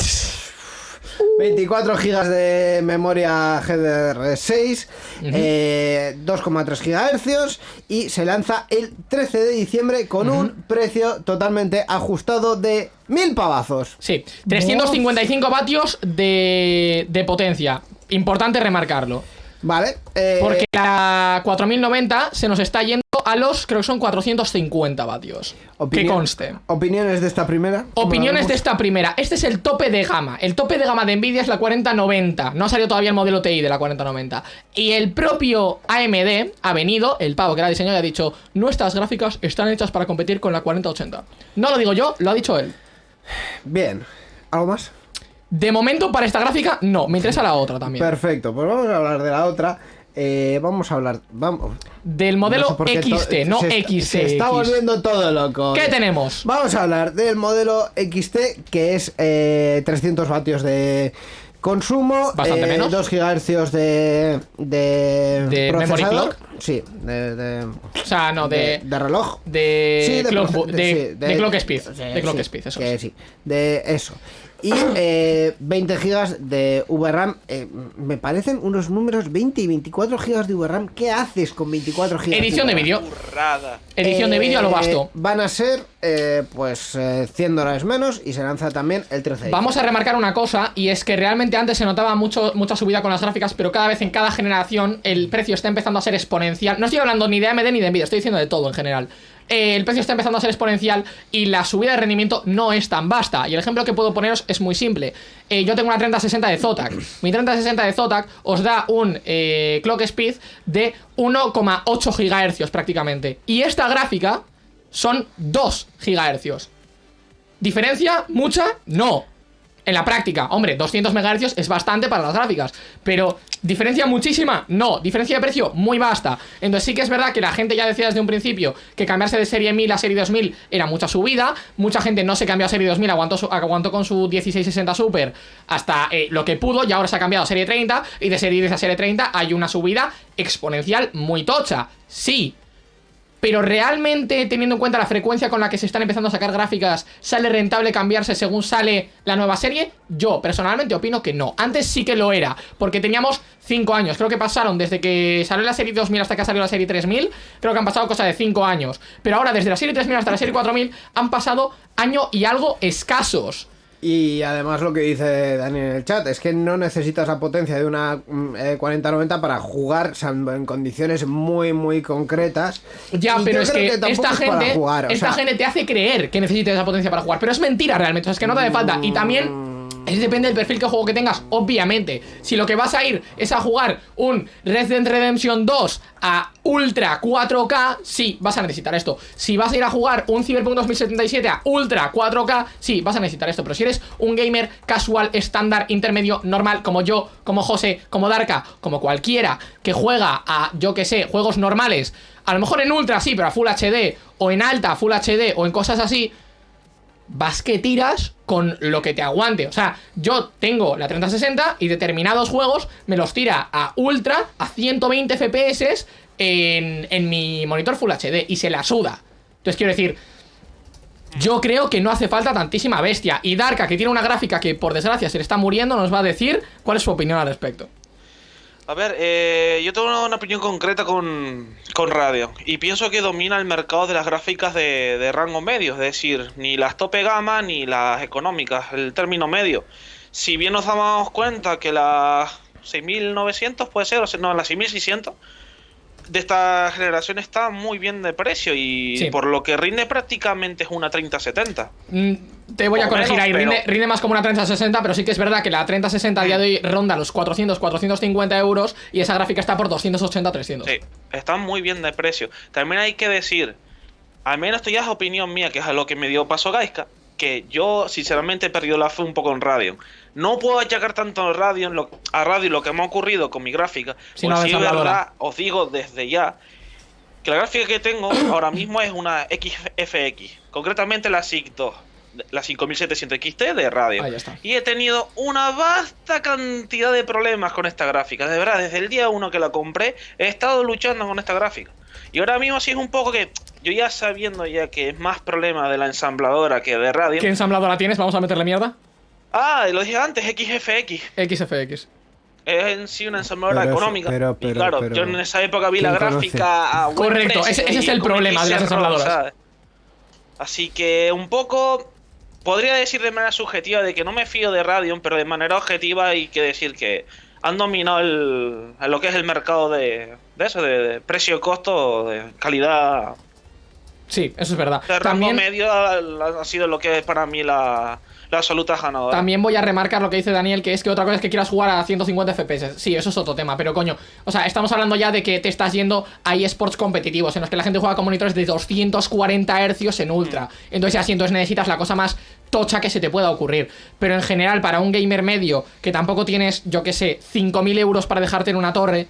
24 gigas de memoria GDR6, eh, 2,3 gigahercios y se lanza el 13 de diciembre con un precio totalmente ajustado de mil pavazos. Sí, 355 vatios de, de potencia. Importante remarcarlo. Vale, eh, Porque la 4090 se nos está yendo a los, creo que son 450 vatios. Que conste. Opiniones de esta primera. ¿Cómo Opiniones la de esta primera. Este es el tope de gama. El tope de gama de Nvidia es la 4090. No ha salido todavía el modelo TI de la 4090. Y el propio AMD ha venido, el pavo que era diseñado, y ha dicho: Nuestras gráficas están hechas para competir con la 4080. No lo digo yo, lo ha dicho él. Bien, ¿algo más? De momento, para esta gráfica, no. Me interesa la otra también. Perfecto, pues vamos a hablar de la otra. Eh, vamos a hablar. Vamos. Del modelo No sé XT, no se XT. Se está volviendo todo loco. ¿Qué tenemos? Vamos a hablar del modelo XT, que es eh, 300 vatios de consumo, Bastante eh, menos. 2 GHz de, de, ¿De memory clock? Sí, de, de, O sea, no, de, de. de reloj. De, Sí, clock, de, sí, de clock speed. sí, de clock speed, eso que es. sí, de eso. Y eh, 20 gigas de VRAM. eh, me parecen unos números 20 y 24 gigas de VRAM. ¿Qué haces con 24 gigas? Edición de VRAM? vídeo. Edición de vídeo a lo Eh, vasto. Van a ser, eh, pues, eh, 100 dólares menos y se lanza también el 13 de Vamos a remarcar una cosa, y es que realmente antes se notaba mucho, mucha subida con las gráficas, pero cada vez en cada generación el precio está empezando a ser exponencial. No estoy hablando ni de AMD ni de Nvidia, estoy diciendo de todo en general. Eh, el precio está empezando a ser exponencial y la subida de rendimiento no es tan vasta. Y el ejemplo que puedo poneros es muy simple. Eh, yo tengo una 3060 de Zotac. Mi 3060 de Zotac os da un eh, clock speed de 1,8 GHz prácticamente. Y esta gráfica son 2 GHz. ¿Diferencia? ¿Mucha? No. En la práctica, hombre, 200 MHz es bastante para las gráficas. Pero, ¿diferencia muchísima? No. ¿Diferencia de precio? Muy vasta. Entonces sí que es verdad que la gente ya decía desde un principio que cambiarse de serie 1000 a serie 2000 era mucha subida. Mucha gente no se cambió a serie 2000, aguantó, aguantó con su 1660 Super hasta eh, lo que pudo y ahora se ha cambiado a serie 30 y de serie 10 a serie 30 hay una subida exponencial muy tocha. Sí, pero realmente, teniendo en cuenta la frecuencia con la que se están empezando a sacar gráficas, ¿sale rentable cambiarse según sale la nueva serie? Yo personalmente opino que no. Antes sí que lo era, porque teníamos 5 años. Creo que pasaron desde que salió la serie 2000 hasta que ha salido la serie 3000. Creo que han pasado cosa de 5 años. Pero ahora, desde la serie 3000 hasta la serie 4000, han pasado año y algo escasos. Y además lo que dice Dani en el chat es que no necesitas la potencia de una mm, eh, 4090 para jugar en condiciones muy muy concretas. Ya, Y pero es que, esta es gente, jugar, esta sea, gente te hace creer que necesitas esa potencia para jugar, pero es mentira realmente, o sea, es que no te hace falta. Y también es depende del perfil que juego que tengas, obviamente. Si lo que vas a ir es a jugar un Red Dead Redemption 2 a Ultra 4K, sí, vas a necesitar esto. Si vas a ir a jugar un Cyberpunk 2077 a Ultra 4K, sí, vas a necesitar esto. Pero si eres un gamer casual, estándar, intermedio, normal, como yo, como José, como Darka, como cualquiera que juega a, yo que sé, juegos normales, a lo mejor en Ultra sí, pero a Full HD, o en Alta, Full HD, o en cosas así, vas que tiras con lo que te aguante. O sea, yo tengo la 3060 y determinados juegos me los tira a ultra, a 120 FPS en, en mi monitor Full HD y se la suda. Entonces quiero decir, Yo creo que no hace falta tantísima bestia. Y Darka, que tiene una gráfica que por desgracia se le está muriendo, nos va a decir cuál es su opinión al respecto. A ver, eh, yo tengo una opinión concreta con, con Radeon y pienso que domina el mercado de las gráficas de, de rango medio, es decir, ni las tope gama ni las económicas, el término medio. Si bien nos damos cuenta que las 6900 puede ser, o sea, no, las 6600 de esta generación está muy bien de precio y Sí. por lo que rinde prácticamente es una 3070. Mm, Te voy a corregir menos, ahí, pero- rinde, rinde más como una 3060, pero sí que es verdad que la 3060 a día de hoy ronda los 400, 450 euros y esa gráfica está por 280, 300. Sí, están muy bien de precio. También hay que decir, al menos esto ya es opinión mía, que es a lo que me dio paso Gaiska, que yo sinceramente he perdido la fe un poco en Radeon. No puedo achacar tanto a Radeon lo, a Radeon lo que me ha ocurrido con mi gráfica. Sí, porque no, sí, verdad, os digo desde ya, que la gráfica que tengo ahora mismo es una XFX, concretamente la SIG 2, la 5700 XT de Radeon. Ahí está. Y he tenido una vasta cantidad de problemas con esta gráfica. De verdad, desde el día uno que la compré, he estado luchando con esta gráfica. Y ahora mismo sí es un poco que yo ya sabiendo ya que es más problema de la ensambladora que de Radeon. ¿Qué ensambladora tienes? Vamos a meterle mierda. Ah, lo dije antes, XFX. XFX. Es en sí una ensambladora Pero económica. pero- y pero- claro, pero- yo en esa época vi la gráfica a buen Correcto, precio ese- es el problema de las ensambladoras. ¿sabes? Así que un poco podría decir de manera subjetiva de que no me fío de Radeon, pero de manera objetiva hay que decir que han dominado el, a lo que es el mercado de, de eso, de, de precio-costo, de calidad. Sí, eso es verdad. De rango También, medio ha, ha sido lo que es para mí la, la absoluta ganadora. también voy a remarcar lo que dice Daniel, que es que otra cosa es que quieras jugar a 150 FPS. Sí, eso es otro tema, pero coño, o sea, estamos hablando ya de que te estás yendo a eSports competitivos, en los que la gente juega con monitores de 240 Hz en ultra. Entonces ya sí, entonces necesitas la cosa más tocha que se te pueda ocurrir. Pero en general, para un gamer medio, que tampoco tienes, yo que sé, 5.000 euros para dejarte en una torre,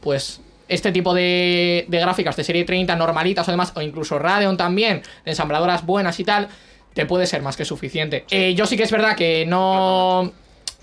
pues este tipo de, de gráficas de serie 30 normalitas o demás, o incluso Radeon también, ensambladoras buenas y tal, te puede ser más que suficiente. Eh, yo sí que es verdad que no...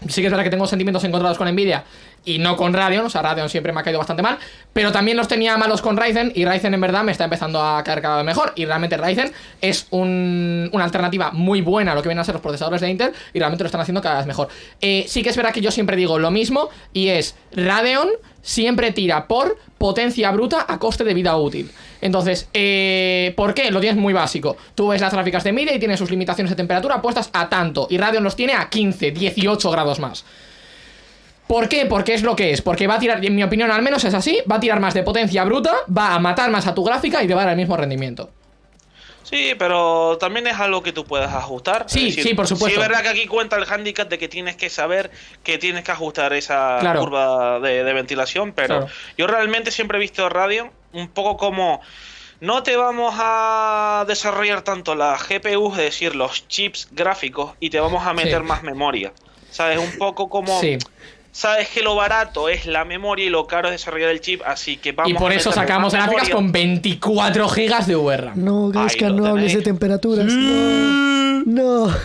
Sí que es verdad que tengo sentimientos encontrados con Nvidia y no con Radeon, o sea, Radeon siempre me ha caído bastante mal, pero también los tenía malos con Ryzen y Ryzen en verdad me está empezando a caer cada vez mejor y realmente Ryzen es un- una alternativa muy buena a lo que vienen a ser los procesadores de Intel y realmente lo están haciendo cada vez mejor. Eh, sí que es verdad que yo siempre digo lo mismo y es Radeon siempre tira por potencia bruta a coste de vida útil. Entonces, eh, ¿por qué? Lo tienes muy básico. Tú ves las gráficas de Nvidia y tiene sus limitaciones de temperatura puestas a tanto y Radeon los tiene a 15, 18 grados más. ¿Por qué? Porque es lo que es. Porque va a tirar, en mi opinión al menos es así, va a tirar más de potencia bruta, va a matar más a tu gráfica y te va a dar el mismo rendimiento. Sí, pero también es algo que tú puedes ajustar. Sí, sí, por supuesto. Sí, es verdad que aquí cuenta el handicap de que tienes que saber que tienes que ajustar esa Claro. curva de, de ventilación, pero Claro. yo realmente siempre he visto Radeon un poco como no te vamos a desarrollar tanto la GPU, es decir, los chips gráficos, y te vamos a meter Sí. más memoria. ¿Sabes? Un poco como... Sí. Sabes que lo barato es la memoria y lo caro es desarrollar el chip, así que vamos Y por a eso sacamos gráficas con 24 gigas de VRAM. No, Gaiska, lo no hables de temperaturas. No. No.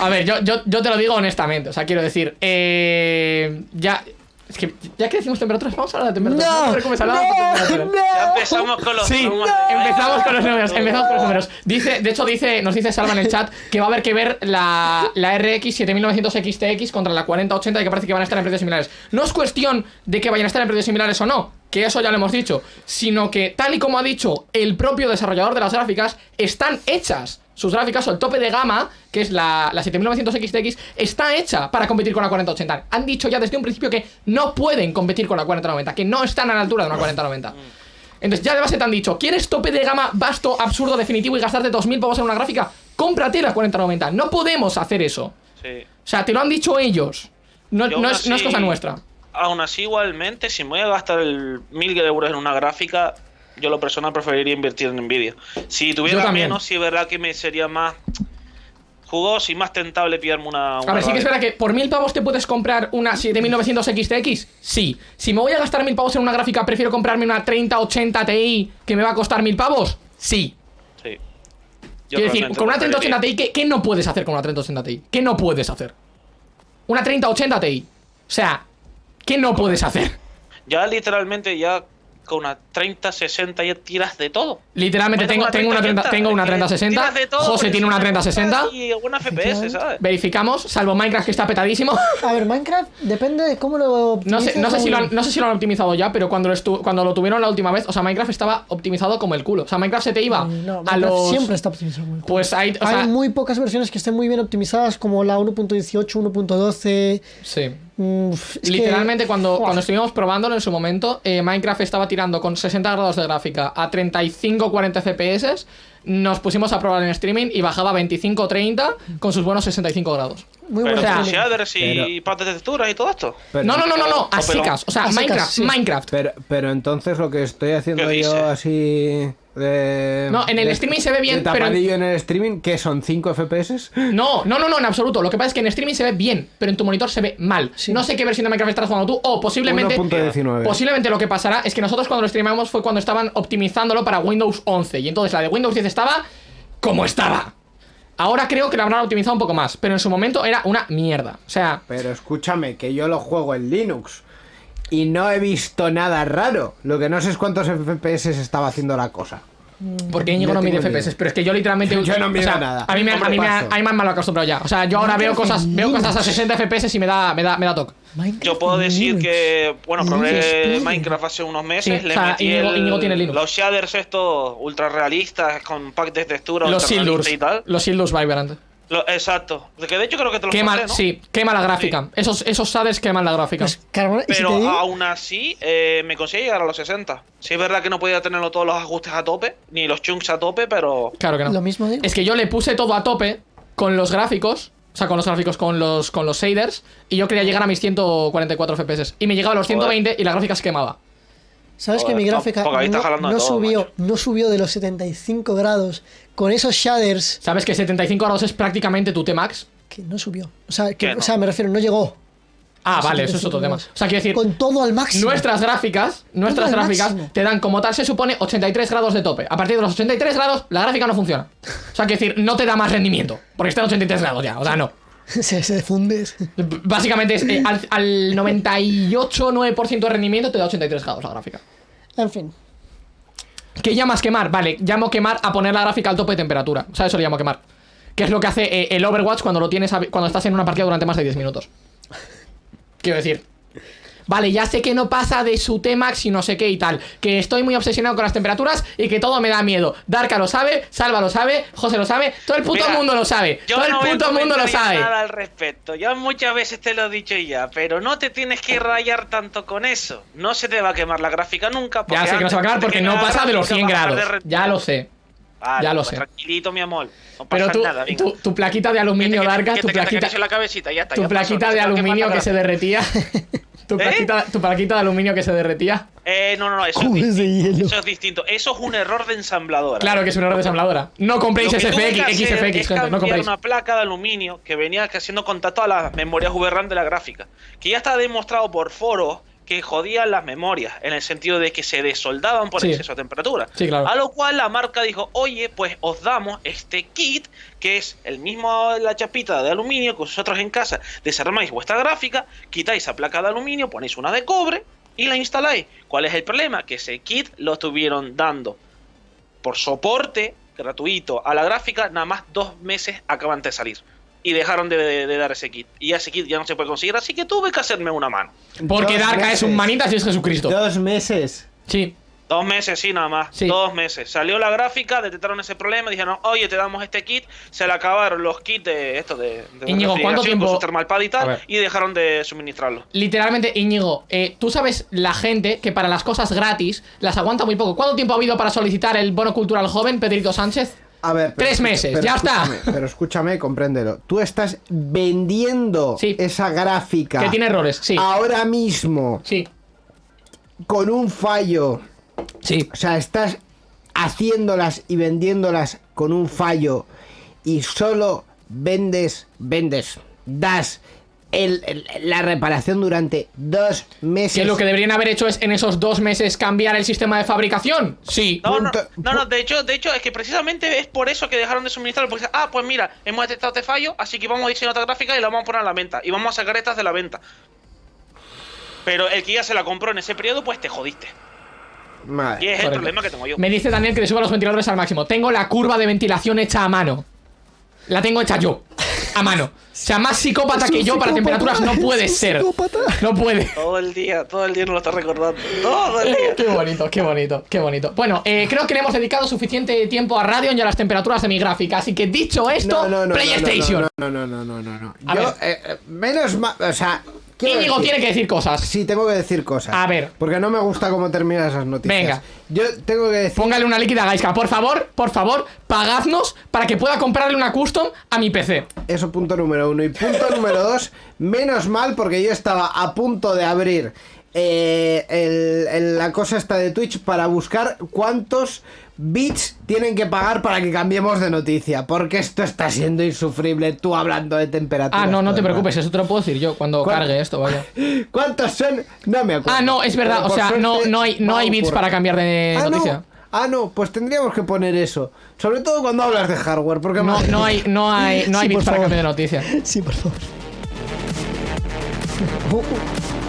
A ver, yo, yo, yo te lo digo honestamente, o sea, quiero decir, eh, ya... Es que ya que decimos temperaturas, vamos a hablar de temperaturas. No. De temperaturas. Ya empezamos con los Sí, de- empezamos con los números, empezamos con los números. Dice, de hecho, dice, nos dice Salva en el chat que va a haber que ver la, la RX 7900 XTX contra la 4080 y que parece que van a estar en precios similares. No es cuestión de que vayan a estar en precios similares o no, que eso ya lo hemos dicho, sino que tal y como ha dicho el propio desarrollador de las gráficas, están hechas. Sus gráficas o el tope de gama, que es la, la 7900 XTX, está hecha para competir con la 4080. Han dicho ya desde un principio que no pueden competir con la 4090, que no están a la altura de una 4090. Entonces ya de base te han dicho, ¿quieres tope de gama vasto, absurdo, definitivo y gastarte 2.000 pavos en una gráfica? Cómprate la 4090. No podemos hacer eso. Sí. O sea, te lo han dicho ellos. No, no es, no es cosa nuestra. Aún así, igualmente, si me voy a gastar el mil euros en una gráfica, yo lo personal preferiría invertir en Nvidia. Si tuviera también. menos, sí es verdad que me sería más jugoso y más tentable pillarme una. una A ver, sí que es verdad que por 1.000 pavos te puedes comprar una 7900 XTX. Sí. Si me voy a gastar 1.000 pavos en una gráfica, prefiero comprarme una 3080 Ti que me va a costar 1.000 pavos. Sí. Sí. Yo Quiero decir, con una preferiría. 3080 Ti, ¿qué, qué no puedes hacer con una 3080 Ti? ¿Qué no puedes hacer? Una 3080 Ti. O sea, ¿qué no puedes hacer? Ya literalmente, ya con una 30, 60 y tiras de todo. Literalmente tengo, una tengo una 30, 30, tengo una que 3060. tiras de todo, José tiene una es 3060. Y una FPS, ¿sabes? Verificamos, salvo Minecraft que está petadísimo. A ver, Minecraft depende de cómo lo No sé, no, sé si lo han, cómo- no sé si lo han optimizado ya, pero cuando lo, estu- cuando lo tuvieron la última vez, o sea, Minecraft estaba optimizado como el culo. O sea, Minecraft se te iba Mm, No, a los. siempre está optimizado. muy bien. Pues hay. O sea, Hay muy pocas versiones que estén muy bien optimizadas, como la 1.18, 1.12. Sí. Que- Literalmente, cuando, cuando estuvimos probándolo en su momento, eh, Minecraft estaba tirando con 60 grados de gráfica a 35-40 FPS. Nos pusimos a probar en streaming y bajaba a 25-30 con sus buenos 65 grados. Muy Pero buen sea, con streaming. shaders y Pero- partes de texturas y todo esto. Pero, no, no, no, no, no, a secas. O sea, A Minecraft, sí. Minecraft. Pero, pero entonces lo que estoy haciendo ¿Qué yo así de... No, en el de- streaming se ve bien, de pero- en el streaming, que son 5 FPS? No, no, no, no, en absoluto. Lo que pasa es que en streaming se ve bien, pero en tu monitor se ve mal. Sí. No sé qué versión de Minecraft estás jugando tú, o posiblemente. 1.19. Posiblemente lo que pasará es que nosotros cuando lo streamamos fue cuando estaban optimizándolo para Windows 11. Y entonces la de Windows 10 estaba como estaba. Ahora creo que la habrán optimizado un poco más, pero en su momento era una mierda. O sea, Pero escúchame, que yo lo juego en Linux y no he visto nada raro. Lo que no sé es cuántos FPS estaba haciendo la cosa. Porque Íñigo no No mide FPS, pero es que yo literalmente. Yo no o mido sea, nada. A mí me, a mí me, a mí me han mal acostumbrado ya. O sea, yo ahora veo cosas, veo cosas a Linux. 60 FPS y me da, me da, me da toque. Minecraft Yo puedo decir que, bueno, probé. Minecraft hace unos meses, Sí, le o sea, metí Íñigo- el- Íñigo tiene Linux. los shaders estos ultra realistas con pack de textura Los Sildurs. y tal. Los Sildurs Vibrant. Lo- exacto. De que de hecho creo que te los Quema, pasé, ¿no? sí, quema la gráfica. Esos, esos shaders queman la gráfica. Pues, si Pero aún así eh, me conseguí llegar a los 60. Sí es verdad que no podía tenerlo todos los ajustes a tope, ni los chunks a tope, pero... Claro que no. lo mismo digo. Es que yo le puse todo a tope con los gráficos. O sea, con los gráficos, con los, con los shaders. Y yo quería llegar a mis 144 FPS. Y me llegaba a los 120 y la gráfica se quemaba. ¿Sabes que mi gráfica no, todo, subió, macho. no subió de los 75 grados con esos shaders ¿Sabes que 75 grados es prácticamente tu T-Max? que no subió? O sea, que, no. o sea, me refiero, no llegó. Ah, vale, eso es 75 otro tema. O sea, quiero decir, Con todo al máximo. nuestras gráficas, nuestras gráficas máximo. te dan como tal se supone 83 grados de tope. A partir de los 83 grados, la gráfica no funciona. O sea, quiero decir, no te da más rendimiento. Porque está en 83 grados ya. O sea, no. se, se funde. Básicamente es eh, al, al 98-9% de rendimiento te da 83 grados la gráfica. En fin. ¿Qué llamas quemar? Vale, llamo quemar a poner la gráfica al tope de temperatura. O sea, eso le llamo quemar. Que es lo que hace eh, el Overwatch cuando lo tienes a- cuando estás en una partida durante más de 10 minutos. Quiero decir. Vale, ya sé que no pasa de su T-Max y no sé qué y tal. Que estoy muy obsesionado con las temperaturas y que todo me da miedo. Darka lo sabe, Salva lo sabe, José lo sabe, todo el puto Mira, mundo lo sabe. Yo Todo el no voy a puto mundo lo sabe. nada al respecto. Ya muchas veces te lo he dicho ya, pero no te tienes que rayar tanto con eso. No se te va a quemar la gráfica nunca. Ya sé que no se va a quemar porque no pasa de los 100 grados. Ya lo sé. Vale, ya lo pues sé. Tranquilito, mi amor. No pasa Pero tú, nada, tu, tu plaquita de aluminio, que tu plaquita, acaricio la cabecita, ya está, tu ya plaquita de aluminio que se derretía. Tu plaquita, tu plaquita de aluminio que se derretía. Eh, no, no, no, eso es, distinto, hielo. eso es distinto. Eso es un error de ensambladora. Claro que es un error de ensambladora. No compréis SFX, XFX, es gente, no compréis. una placa de aluminio que venía haciendo contacto a las memorias VRAM de la gráfica. Que ya está demostrado por foros que jodían las memorias, en el sentido de que se desoldaban por Sí. exceso de temperatura. Sí, claro. A lo cual la marca dijo, oye, pues os damos este kit, que es el mismo, la chapita de aluminio que vosotros en casa desarmáis vuestra gráfica, quitáis esa placa de aluminio, ponéis una de cobre y la instaláis. ¿Cuál es el problema? Que ese kit lo estuvieron dando por soporte gratuito a la gráfica, nada más dos meses acaban de salir. Y dejaron de, de- de dar ese kit. Y ese kit ya no se puede conseguir, así que tuve que hacerme una mano. Porque Dos Darka es un meses. manitas y es Jesucristo. Dos meses. Sí. Dos meses, sí, nada más. Sí. Dos meses. Salió la gráfica, detectaron ese problema, dijeron, oye, te damos este kit. Se le acabaron los kits de esto de, de Íñigo, ¿cuánto tiempo- con su thermal pad y A tal, y dejaron de suministrarlo. Literalmente, Íñigo, eh, tú sabes la gente que para las cosas gratis las aguanta muy poco. ¿Cuánto tiempo ha habido para solicitar el bono cultural joven, Pedrito Sánchez? A ver, pero Tres meses, pero ya está. Pero escúchame, compréndelo. Tú estás vendiendo Sí. esa gráfica Que tiene errores, sí. ahora mismo Sí, con un fallo. sí. O sea, estás haciéndolas y vendiéndolas con un fallo y solo vendes, vendes, das el- el- la reparación durante dos meses. Que lo que deberían haber hecho es en esos dos meses cambiar el sistema de fabricación. Sí. No, no, Punto- no, no, de hecho, de hecho, es que precisamente es por eso que dejaron de suministrarlo. Porque, ah, pues mira, hemos detectado este fallo, así que vamos a diseñar otra gráfica y la vamos a poner a la venta. Y vamos a sacar estas de la venta. Pero el que ya se la compró en ese periodo, pues te jodiste. Vale. Y es el problema que tengo yo. Me dice Daniel que le suba los ventiladores al máximo. Tengo la curva de ventilación hecha a mano. La tengo hecha yo. A mano. O sea, más psicópata que yo para temperaturas no puede ser. psicópata. No puede. Todo el día, todo el día nos lo está recordando. Todo el día. Qué bonito, qué bonito, qué bonito. Bueno, eh, creo que le hemos dedicado suficiente tiempo a Radeon y a las temperaturas de mi gráfica. Así que dicho esto, No, no, no, PlayStation. No, no, no, no, no, no. Yo, eh, eh, menos mal, o sea, Íñigo decir- tiene que decir cosas. Sí, tengo que decir cosas. A ver. Porque no me gusta cómo terminan esas noticias. Venga. Yo tengo que decir. Póngale una líquida a Gaiska. Por favor, por favor, pagadnos para que pueda comprarle una custom a mi PC. Eso punto número uno. Y punto número dos, menos mal porque yo estaba a punto de abrir eh, el- el- la cosa esta de Twitch para buscar cuántos bits tienen que pagar para que cambiemos de noticia. Porque esto está siendo insufrible, tú hablando de temperatura. Ah, no, no te preocupes, eso te lo puedo decir yo cuando cargue esto, vaya. ¿Cuántos son? No me acuerdo. Ah, no, es verdad, o sea, no, suerte no hay, no hay bits para cambiar de Ah, noticia. no. Ah, no, pues tendríamos que poner eso. Sobre todo cuando hablas de hardware, porque No, no hay, no hay, no hay Sí, bits para favor. cambiar de noticia. Sí, por favor.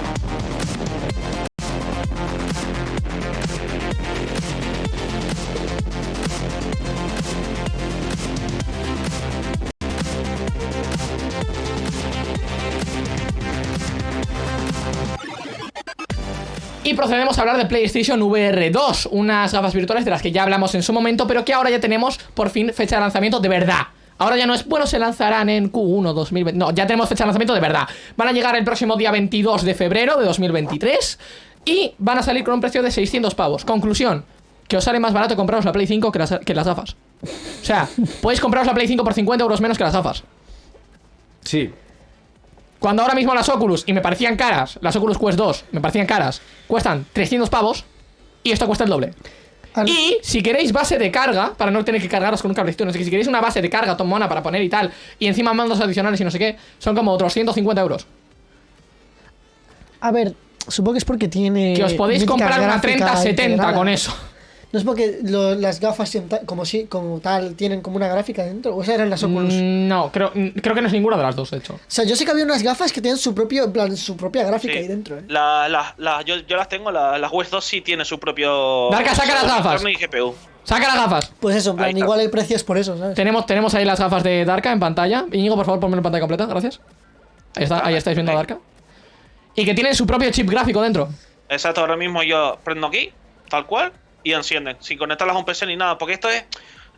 procedemos a hablar de PlayStation VR 2, unas gafas virtuales de las que ya hablamos en su momento, pero que ahora ya tenemos por fin fecha de lanzamiento de verdad. Ahora ya no es, bueno, se lanzarán en Q1 2020. No, ya tenemos fecha de lanzamiento de verdad. Van a llegar el próximo día 22 de febrero de 2023 y van a salir con un precio de 600 pavos. Conclusión, que os sale más barato compraros la Play 5 que las, que las gafas. O sea, podéis compraros la Play 5 por 50 euros menos que las gafas. Sí. Cuando ahora mismo las Oculus, y me parecían caras, las Oculus Quest 2, me parecían caras, cuestan 300 pavos, y esto cuesta el doble. Al- Y si queréis base de carga, para no tener que cargaros con un cablecito, no sé qué, si queréis una base de carga tomona para poner y tal, y encima mandos adicionales y no sé qué, son como otros 150 euros. A ver, supongo que es porque tiene. Que os podéis comprar una gráfica 3070 integrada. con eso. No es porque lo- las gafas como, si, como tal tienen como una gráfica dentro. O sea, eran las Oculus. Mm, No, creo, mm, creo que no es ninguna de las dos, de hecho. O sea, yo sé que había unas gafas que tienen su propio, plan, su propia gráfica Sí. ahí dentro, ¿eh? La- la- la- yo, yo las tengo, la- las West 2 sí tiene su propio. Darka, saca las gafas. Y GPU. Saca las gafas. Pues eso, en plan, igual el precio es por eso, ¿sabes? Tenemos, tenemos ahí las gafas de Darka en pantalla. Íñigo, por favor, ponme en pantalla completa, gracias. Ahí, está, ahí estáis viendo a Darka. Y que tienen su propio chip gráfico dentro. Exacto, ahora mismo yo prendo aquí, tal cual, y encienden, sin conectarlas a un PC ni nada, porque esto es,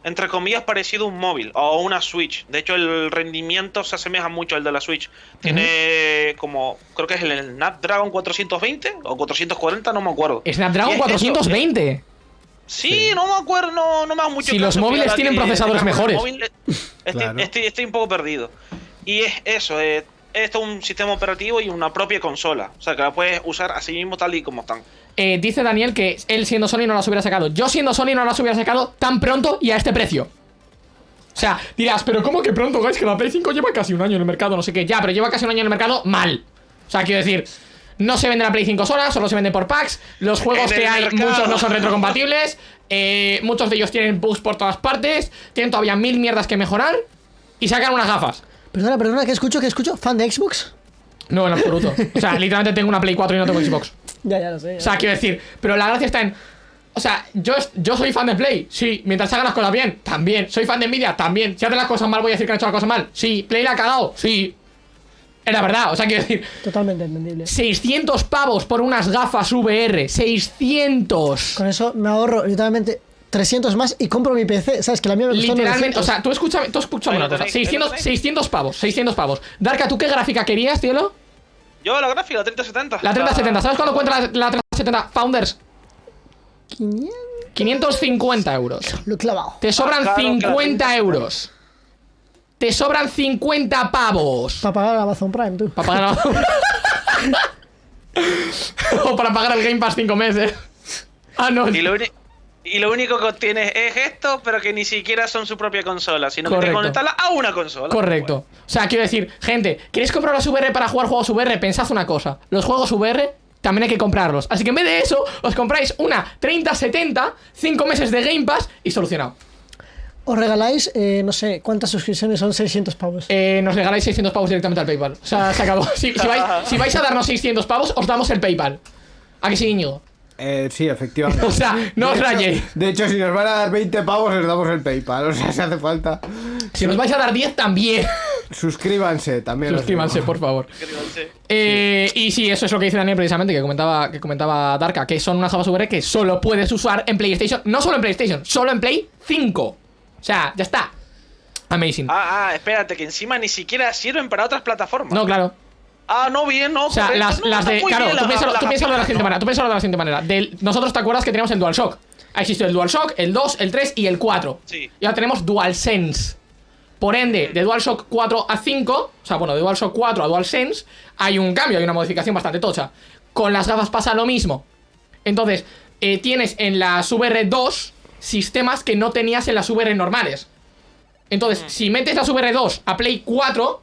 entre comillas, parecido a un móvil o a una Switch. De hecho, el rendimiento se asemeja mucho al de la Switch. Tiene como, creo que es el Snapdragon 420 o 440, no me acuerdo. Snapdragon Y es eso, 420. Sí, no me acuerdo, no, no me hago mucho Si los móviles tienen procesadores mejores. móvil, eh, estoy, Claro. estoy- estoy un poco perdido. Y es eso, eh, esto es un sistema operativo y una propia consola. O sea, que la puedes usar así mismo tal y como están. Eh, dice Daniel que él siendo Sony no las hubiera sacado. Yo siendo Sony no las hubiera sacado tan pronto y a este precio. O sea, dirás, pero ¿cómo que pronto, guys? Que la Play 5 lleva casi un año en el mercado, no sé qué. Ya, pero lleva casi un año en el mercado mal. O sea, quiero decir, no se vende la Play 5 sola, solo se vende por packs. Los juegos que hay, mercado. muchos no son retrocompatibles. eh, muchos de ellos tienen bugs por todas partes. Tienen todavía mil mierdas que mejorar. Y sacan unas gafas. Perdona, perdona, ¿qué escucho? ¿Qué escucho? ¿Fan de Xbox? No, en absoluto. O sea, literalmente tengo una Play 4 y no tengo Xbox. Ya, ya lo sé. ya. O sea, quiero decir, pero la gracia está en. O sea, yo, yo soy fan de Play, sí. Mientras hagan las cosas bien, también. Soy fan de Nvidia, también. Si hacen las cosas mal, voy a decir que han hecho las cosas mal. Sí. Play la ha cagado, sí. Es la verdad, o sea, quiero decir, Totalmente entendible. 600 pavos por unas gafas VR. 600. Con eso me ahorro literalmente 300 más y compro mi PC. ¿Sabes? Que la mía me costó Literalmente, 900. o sea, tú escúchame, tú escúchame una cosa. tenéis, ahí lo 600, tenéis. 600 pavos, 600 pavos. Darka, ¿tú qué gráfica querías, cielo? Yo la gráfica, la 3070. La 3070. ¿Sabes cuánto cuenta la, la 3070 Founders? 500 550 euros. lo he clavado. Te sobran la 50 30. euros. Te sobran 50 pavos. Para pagar Amazon Prime, tú. Para pagar. o para pagar el Game Pass 5 meses. Ah, no. Y lo, uni- y lo único que obtienes es esto, pero que ni siquiera son su propia consola, sino que te conectarla a una consola. Correcto. O sea, quiero decir, gente, ¿queréis comprar las VR para jugar juegos VR? Pensad una cosa. Los juegos VR también hay que comprarlos. Así que en vez de eso, os compráis una 3070, 5 meses de Game Pass y solucionado. Os regaláis, eh, no sé, ¿cuántas suscripciones son? 600 pavos. Eh, nos regaláis 600 pavos directamente al PayPal. O sea, se acabó. Si, si vais, si vais a darnos 600 pavos, os damos el PayPal. ¿A que sí, Íñigo? Eh, sí, efectivamente. O sea, no os De hecho- rayéis. De hecho, si nos van a dar 20 pavos, les damos el PayPal. O sea, si hace falta. Si nos vais a dar 10 también. Suscríbanse también. os Suscríbanse, por favor. Suscríbanse. Eh, y sí, eso es lo que dice Daniel precisamente, que comentaba, que comentaba Darka, que son unas VR que solo puedes usar en PlayStation, no solo en PlayStation, solo en Play 5. O sea, ya está. Amazing. Ah, ah, espérate, que encima ni siquiera sirven para otras plataformas. No, claro. Ah, no, bien, no. O sea, correcto, las, no, las de. Claro, tú piénsalo, tú piénsalo de la siguiente manera. Tú piénsalo de la siguiente manera. Del- nosotros te acuerdas que teníamos el DualShock. Ha existido el DualShock, el 2, el 3 y el 4. Sí. Y ahora tenemos DualSense. Por ende, de DualShock 4 a 5, o sea, bueno, de DualShock 4 a DualSense, hay un cambio, hay una modificación bastante tocha. Con las gafas pasa lo mismo. Entonces, eh, tienes en las VR2 sistemas que no tenías en las VR normales. Entonces, si metes las VR2 a Play 4,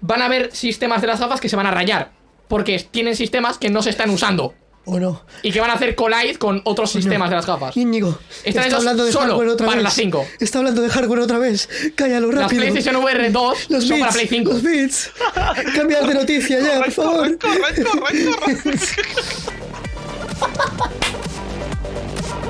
van a haber sistemas de las gafas que se van a rayar. Porque tienen sistemas que no se están usando. ¿O no? Y que van a hacer collide con otros sistemas de las gafas. Íñigo, Están está hablando de solo hardware otra para vez. las 5. Está hablando de hardware otra vez. Cállalo Las rápido. PlayStation VR 2 los son bits, para Play 5. Los bits. Cambiad de noticia ya, por favor. Correcto, correcto, correcto.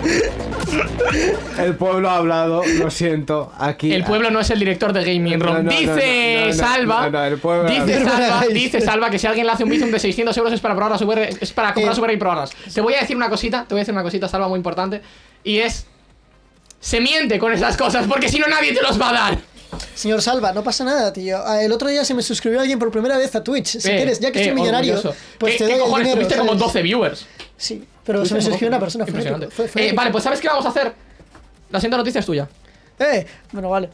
El pueblo ha hablado, lo siento. Aquí. El pueblo no es el director de Gaming Room. No, no, no, dice no, Salva. el pueblo dice, Salva Verbalize. dice Salva que si alguien le hace un bizum de 600 euros es para probar las VR, es para comprar Eh. VR y probarlas. Te voy a decir una cosita, te voy a decir una cosita, Salva, muy importante. Y es. Se miente con esas cosas, porque si no nadie te los va a dar. Señor Salva, no pasa nada, tío. Ah, El otro día se me suscribió alguien por primera vez a Twitch. Si Eh, quieres, ya que eh, soy millonario, orgulloso. pues ¿Qué, te qué doy el cojones? dinero, Tuviste como ¿sabes? 12 viewers. Sí, pero se me suscribió como una 12. persona. Impresionante. épico, fue- fue Eh, vale, pues ¿sabes qué vamos a hacer? La siguiente noticia es tuya. Eh, bueno, vale.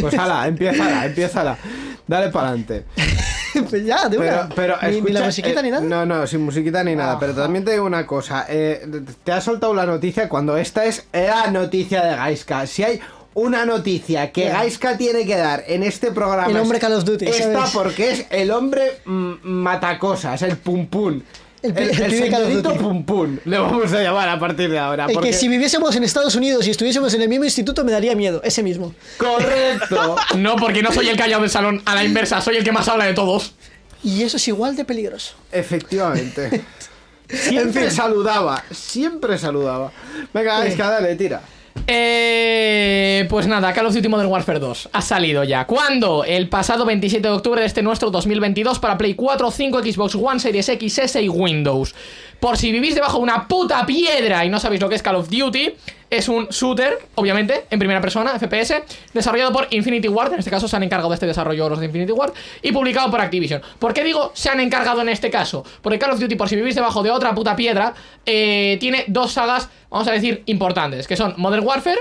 Pues ala, empiézala, empiézala. Dale para adelante. pues ya, de Pero, una. pero ni, ni escucha, la musiquita eh, ni nada. No, no, sin musiquita ni nada. Pero también te digo una cosa. eh, te ha soltado la noticia cuando esta es la noticia de Gaiska. Si hay una noticia que Ya. Gaiska tiene que dar en este programa. El hombre Call of Duty, ¿sabes? porque es el hombre matacosas, el pum pum. El el Call of señorito pum pum. Le vamos a llamar a partir de ahora. El porque- que si viviésemos en Estados Unidos y estuviésemos en el mismo instituto me daría miedo, ese mismo. Correcto. No, porque no soy el callado del salón, a la inversa, soy el que más habla de todos. Y eso es igual de peligroso. Efectivamente. Siempre En fin. saludaba, siempre saludaba. Venga, Gaiska, dale, tira. Eh, pues nada, Call of Duty Modern Warfare 2 ha salido ya. ¿Cuándo? El pasado 27 de octubre de este nuestro 2022 para Play 4, 5, Xbox One, Series X, S y Windows. Por si vivís debajo de una puta piedra y no sabéis lo que es Call of Duty, es un shooter, obviamente, en primera persona, FPS, desarrollado por Infinity Ward, en este caso se han encargado de este desarrollo los de Infinity Ward, y publicado por Activision. ¿Por qué digo se han encargado en este caso? Porque Call of Duty, por si vivís debajo de otra puta piedra, eh, tiene dos sagas, vamos a decir, importantes, que son Modern Warfare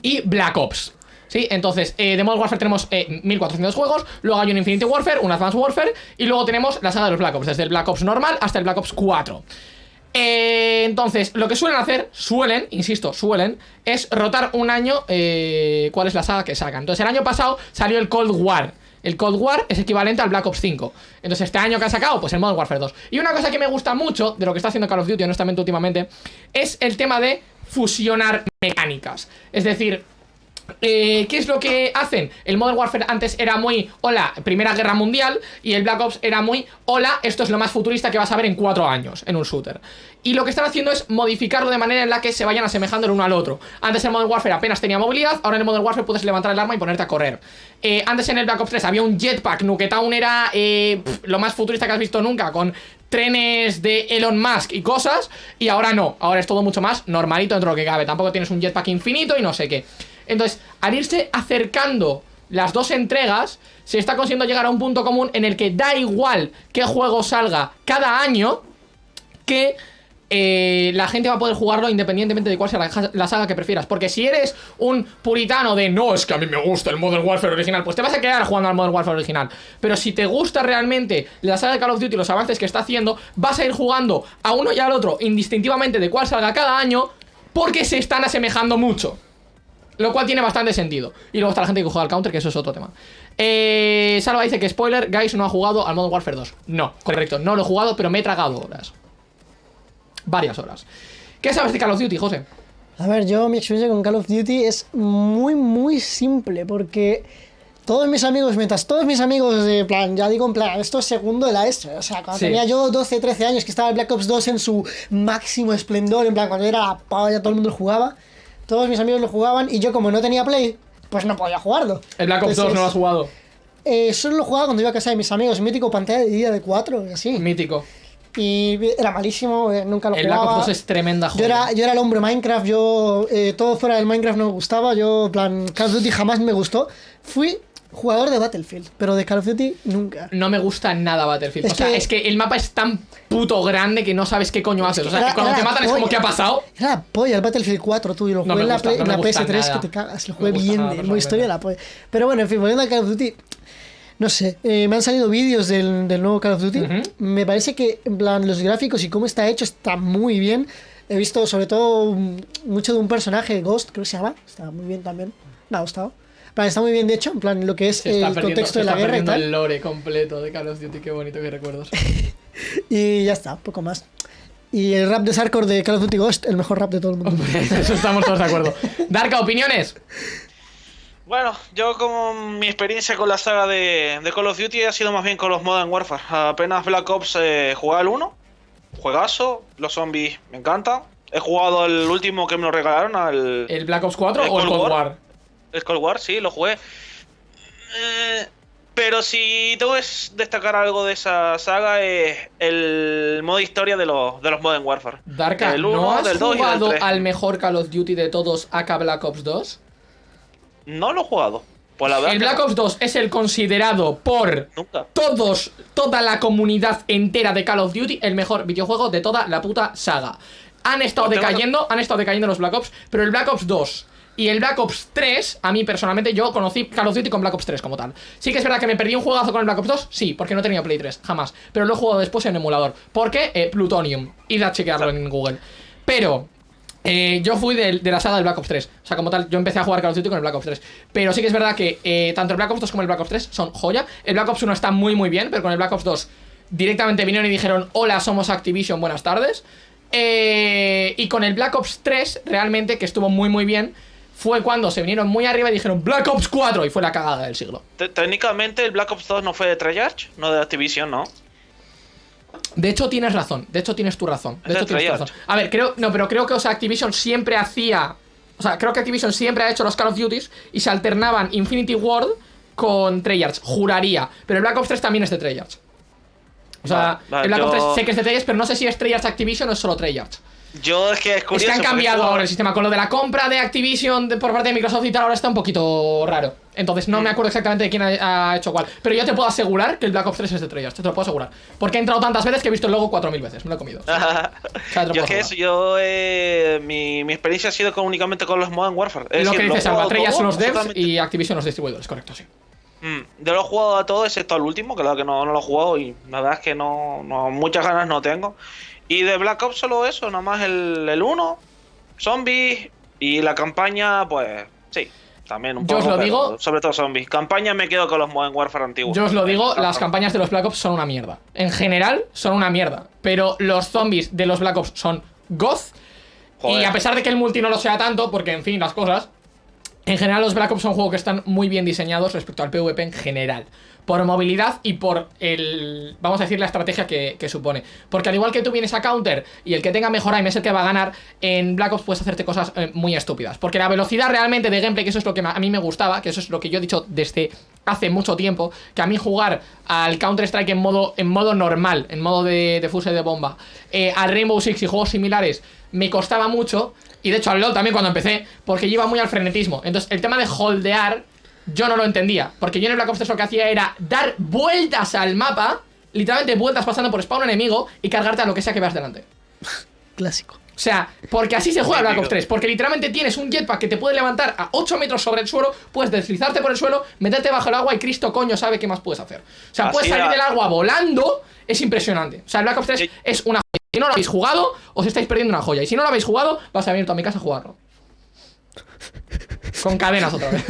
y Black Ops. ¿Sí? Entonces, eh, de Modern Warfare tenemos eh, 1400 juegos, luego hay un Infinity Warfare, un Advanced Warfare, y luego tenemos la saga de los Black Ops, desde el Black Ops normal hasta el Black Ops 4. Eh, entonces, lo que suelen hacer, suelen, insisto, suelen, es rotar un año eh, cuál es la saga que sacan. Entonces, el año pasado salió el Cold War. El Cold War es equivalente al Black Ops 5. Entonces, este año que ha sacado, pues el Modern Warfare 2. Y una cosa que me gusta mucho de lo que está haciendo Call of Duty, honestamente, últimamente, es el tema de fusionar mecánicas. Es decir, eh, ¿Qué es lo que hacen? El Modern Warfare antes era muy, hola, Primera Guerra Mundial, y el Black Ops era muy, hola, esto es lo más futurista que vas a ver en cuatro años en un shooter. Y lo que están haciendo es modificarlo de manera en la que se vayan asemejando el uno al otro. Antes en Modern Warfare apenas tenía movilidad, ahora en el Modern Warfare puedes levantar el arma y ponerte a correr. Eh, antes en el Black Ops 3 había un jetpack, Nuketown era eh, lo más futurista que has visto nunca, con trenes de Elon Musk y cosas, y ahora no, ahora es todo mucho más normalito dentro de lo que cabe. Tampoco tienes un jetpack infinito y no sé qué. Entonces, al irse acercando las dos entregas, se está consiguiendo llegar a un punto común en el que da igual qué juego salga cada año, que eh, la gente va a poder jugarlo independientemente de cuál sea la, la saga que prefieras. Porque si eres un puritano de no, es que a mí me gusta el Modern Warfare original, pues te vas a quedar jugando al Modern Warfare original. Pero si te gusta realmente la saga de Call of Duty y los avances que está haciendo, vas a ir jugando a uno y al otro indistintivamente de cuál salga cada año, porque se están asemejando mucho. Lo cual tiene bastante sentido. Y luego está la gente que juega al counter, que eso es otro tema. Eh, Salva dice que spoiler, Guys no ha jugado al Modern Warfare 2. No, correcto, no lo he jugado, pero me he tragado horas. Varias horas. ¿Qué sabes de Call of Duty, José? A ver, yo mi experiencia con Call of Duty es muy, muy simple, porque todos mis amigos, mientras todos mis amigos, de plan, ya digo en plan, esto es segundo de la ESO, o sea, cuando Sí. tenía yo 12, 13 años, que estaba el Black Ops 2 en su máximo esplendor, en plan, cuando era la polla, todo el mundo jugaba, todos mis amigos lo jugaban y yo como no tenía Play, pues no podía jugarlo. El Black Ops 2 no lo has jugado. eh, solo lo jugaba cuando iba a casa de mis amigos, mítico pantalla de día de 4 y así. Mítico. Y era malísimo, eh, nunca lo El Black jugaba. Ops 2 es tremenda Yo joya. era, yo era el hombre Minecraft, yo eh, todo fuera del Minecraft no me gustaba, yo en plan Call of Duty jamás me gustó. Fui jugador de Battlefield, pero de Call of Duty nunca. No me gusta nada Battlefield. Es o sea, que- es que el mapa es tan puto grande que no sabes qué coño haces. O sea, Era- que cuando te matan es como. ¿qué ha pasado? Era la polla el Battlefield 4, tú, y lo No jugué en la, gusta, Play- no en me la gusta PS3 nada. que te cagas, lo jugué bien, nada, de modo historia la polla. Pero bueno, en fin, volviendo a Call of Duty, no sé, eh, me han salido vídeos del, del nuevo Call of Duty. Me parece que, en plan, los gráficos y cómo está hecho está muy bien. He visto sobre todo mucho de un personaje, Ghost, creo que se llama. Está muy bien también. Me ha gustado. Plan, está muy bien de hecho, en plan, lo que es el contexto de la guerra y perdiendo tal. el lore completo de Call of Duty. Qué bonito, qué recuerdos. Y ya está, poco más. Y el rap de Sarkor de Call of Duty Ghost, el mejor rap de todo el mundo. Eso estamos todos de acuerdo. Darka, opiniones. Bueno, yo como mi experiencia con la saga de, de Call of Duty ha sido más bien con los Modern Warfare. Apenas Black Ops eh, jugué al 1, juegazo, los zombies me encantan. He jugado el último que me lo regalaron, al ¿El Black Ops 4 ¿El o el Cold Cold War? War? El Cold War, sí, lo jugué. Eh, pero si tengo que destacar algo de esa saga es el modo historia de los, de los Modern Warfare. Darka, ¿no 1, has del 2 y del jugado 3. al mejor Call of Duty de todos, AK Black Ops 2? No lo he jugado. Pues la verdad El Black no. Ops 2 es el considerado por Nunca. todos, toda la comunidad entera de Call of Duty, el mejor videojuego de toda la puta saga. Han estado Pues decayendo, han estado decayendo los Black Ops, pero el Black Ops 2 y el Black Ops 3, a mí personalmente, yo conocí Call of Duty con Black Ops 3 como tal. Sí que es verdad que me perdí un juegazo con el Black Ops 2, sí, porque no tenía Play 3, jamás. Pero lo he jugado después en emulador. ¿Por qué? Eh, Plutonium. Id a chequearlo en Google. Pero eh, yo fui de, de la saga del Black Ops 3. O sea, como tal, yo empecé a jugar Call of Duty con el Black Ops 3. Pero sí que es verdad que eh, tanto el Black Ops 2 como el Black Ops 3 son joya. El Black Ops 1 está muy, muy bien, pero con el Black Ops 2 directamente vinieron y dijeron: Hola, somos Activision, buenas tardes. Eh, y con el Black Ops 3, realmente, que estuvo muy, muy bien, fue cuando se vinieron muy arriba y dijeron Black Ops 4 y fue la cagada del siglo. Te- Técnicamente el Black Ops 2 no fue de Treyarch, no de Activision, ¿no? De hecho, tienes razón. De hecho, tienes tu razón. De hecho, tienes tu razón. A ver, creo. No, pero creo que, o sea, Activision siempre hacía. O sea, creo que Activision siempre ha hecho los Call of Duties y se alternaban Infinity Ward con Treyarch. Juraría. Pero el Black Ops 3 también es de Treyarch. O sea, Vale, vale, el Black Ops yo- 3 sé que es de Treyarch, pero no sé si es Treyarch Activision o es solo Treyarch. Yo es que es Es curioso. que han cambiado ahora el sistema. Con lo de la compra de Activision de- por parte de Microsoft y tal, ahora está un poquito raro. Entonces no me Mm. acuerdo exactamente de quién ha, ha hecho cuál. Pero yo te puedo asegurar que el Black Ops 3 es de Treyarch. Te lo puedo asegurar. Porque he entrado tantas veces que he visto el logo 4000 veces. Me lo he comido. yo es que eso, yo. eh, mi, mi experiencia ha sido con- únicamente con los Modern Warfare. Es lo decir, que dices, Alba, Treyarch son los devs y Activision los distribuidores, correcto, sí. Mm, yo lo he jugado a todo excepto al último, que la que no, no lo he jugado y la verdad es que no, no muchas ganas no tengo. Y de Black Ops solo eso, nada más el, el 1, zombies y la campaña, pues sí, también un Yo os poco. lo digo- Sobre todo zombies. Campaña me quedo con los Modern Warfare antiguos. Yo os lo digo, las campañas de los Black Ops son una mierda. En general, son una mierda. Pero los zombies de los Black Ops son goth. Y a pesar de que el multi no lo sea tanto, porque en fin, las cosas. En general, los Black Ops son juegos que están muy bien diseñados respecto al PvP en general. Por movilidad y por el. Vamos a decir, la estrategia que, supone. Porque al igual que tú vienes a counter y el que tenga mejor aim es el que va a ganar, en Black Ops puedes hacerte cosas eh, muy estúpidas. Porque la velocidad realmente de gameplay, que eso es lo que a mí me gustaba, que eso es lo que yo he dicho desde hace mucho tiempo, que a mí jugar al Counter-Strike en modo, en modo normal, en modo de, de de bomba, eh, al Rainbow Six y juegos similares, me costaba mucho. Y de hecho al LoL también cuando empecé, porque iba muy al frenetismo. Entonces el tema de holdear, yo no lo entendía. Porque yo en el Black Ops 3 lo que hacía era dar vueltas al mapa, literalmente vueltas pasando por spawn enemigo y cargarte a lo que sea que veas delante. Clásico. O sea, porque así se juega el Black Ops Mítico. 3. Porque literalmente tienes un jetpack que te puede levantar a 8 metros sobre el suelo, puedes deslizarte por el suelo, meterte bajo el agua y Cristo coño sabe qué más puedes hacer. O sea, Así puedes salir era. del agua volando, es impresionante. O sea, el Black Ops 3 Sí. es una joya. Si no lo habéis jugado, os estáis perdiendo una joya. Y si no lo habéis jugado, vas a venir tú a mi casa a jugarlo. Con cadenas otra vez.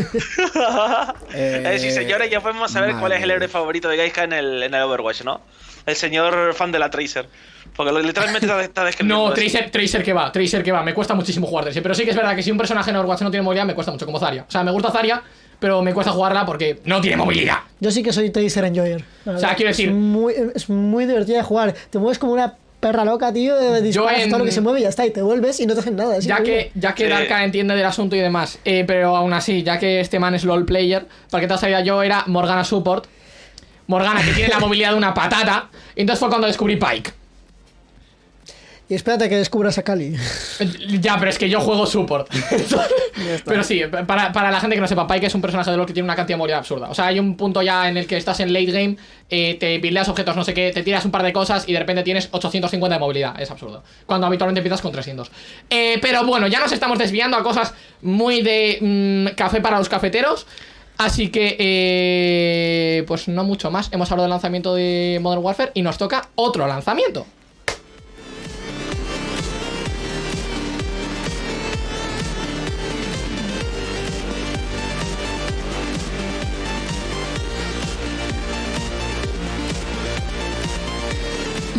Eh, sí, señores, ya podemos saber cuál es el héroe favorito de Gaiska en el, en el Overwatch, ¿no? El señor fan de la Tracer. Porque lo- literalmente está, describiendo. No. Tracer, Tracer que va, Tracer que va, me cuesta muchísimo jugar Tracer. Pero sí que es verdad que si un personaje en Overwatch no tiene movilidad, me cuesta mucho, como Zarya. O sea, me gusta Zarya, pero me cuesta jugarla porque no tiene movilidad. Yo sí que soy Tracer Enjoyer. O sea, quiero decir- Es muy, es muy divertida de jugar. Te mueves como una perra loca, tío. Disparas en- todo lo que se mueve y ya está. Y te vuelves y no te hacen nada. Ya que, ya que. Darka entiende del asunto y demás, eh, pero aún así, ya que este man es LOL player, para que te has sabido, yo era Morgana Support. Morgana, que tiene la movilidad de una patata. Y entonces fue cuando descubrí Pike. Y espérate que descubras a Kali. Ya, pero es que yo juego support. pero sí, para, para la gente que no sepa, Pike es un personaje de LoL que tiene una cantidad de movilidad absurda. O sea, hay un punto ya en el que estás en late game, eh, te buildeas objetos, no sé qué, te tiras un par de cosas y de repente tienes 850 de movilidad. Es absurdo. Cuando habitualmente empiezas con 300. Eh, pero bueno, ya nos estamos desviando a cosas muy de mm, café para los cafeteros. Así que, eh, pues no mucho más. Hemos hablado del lanzamiento de Modern Warfare y nos toca otro lanzamiento.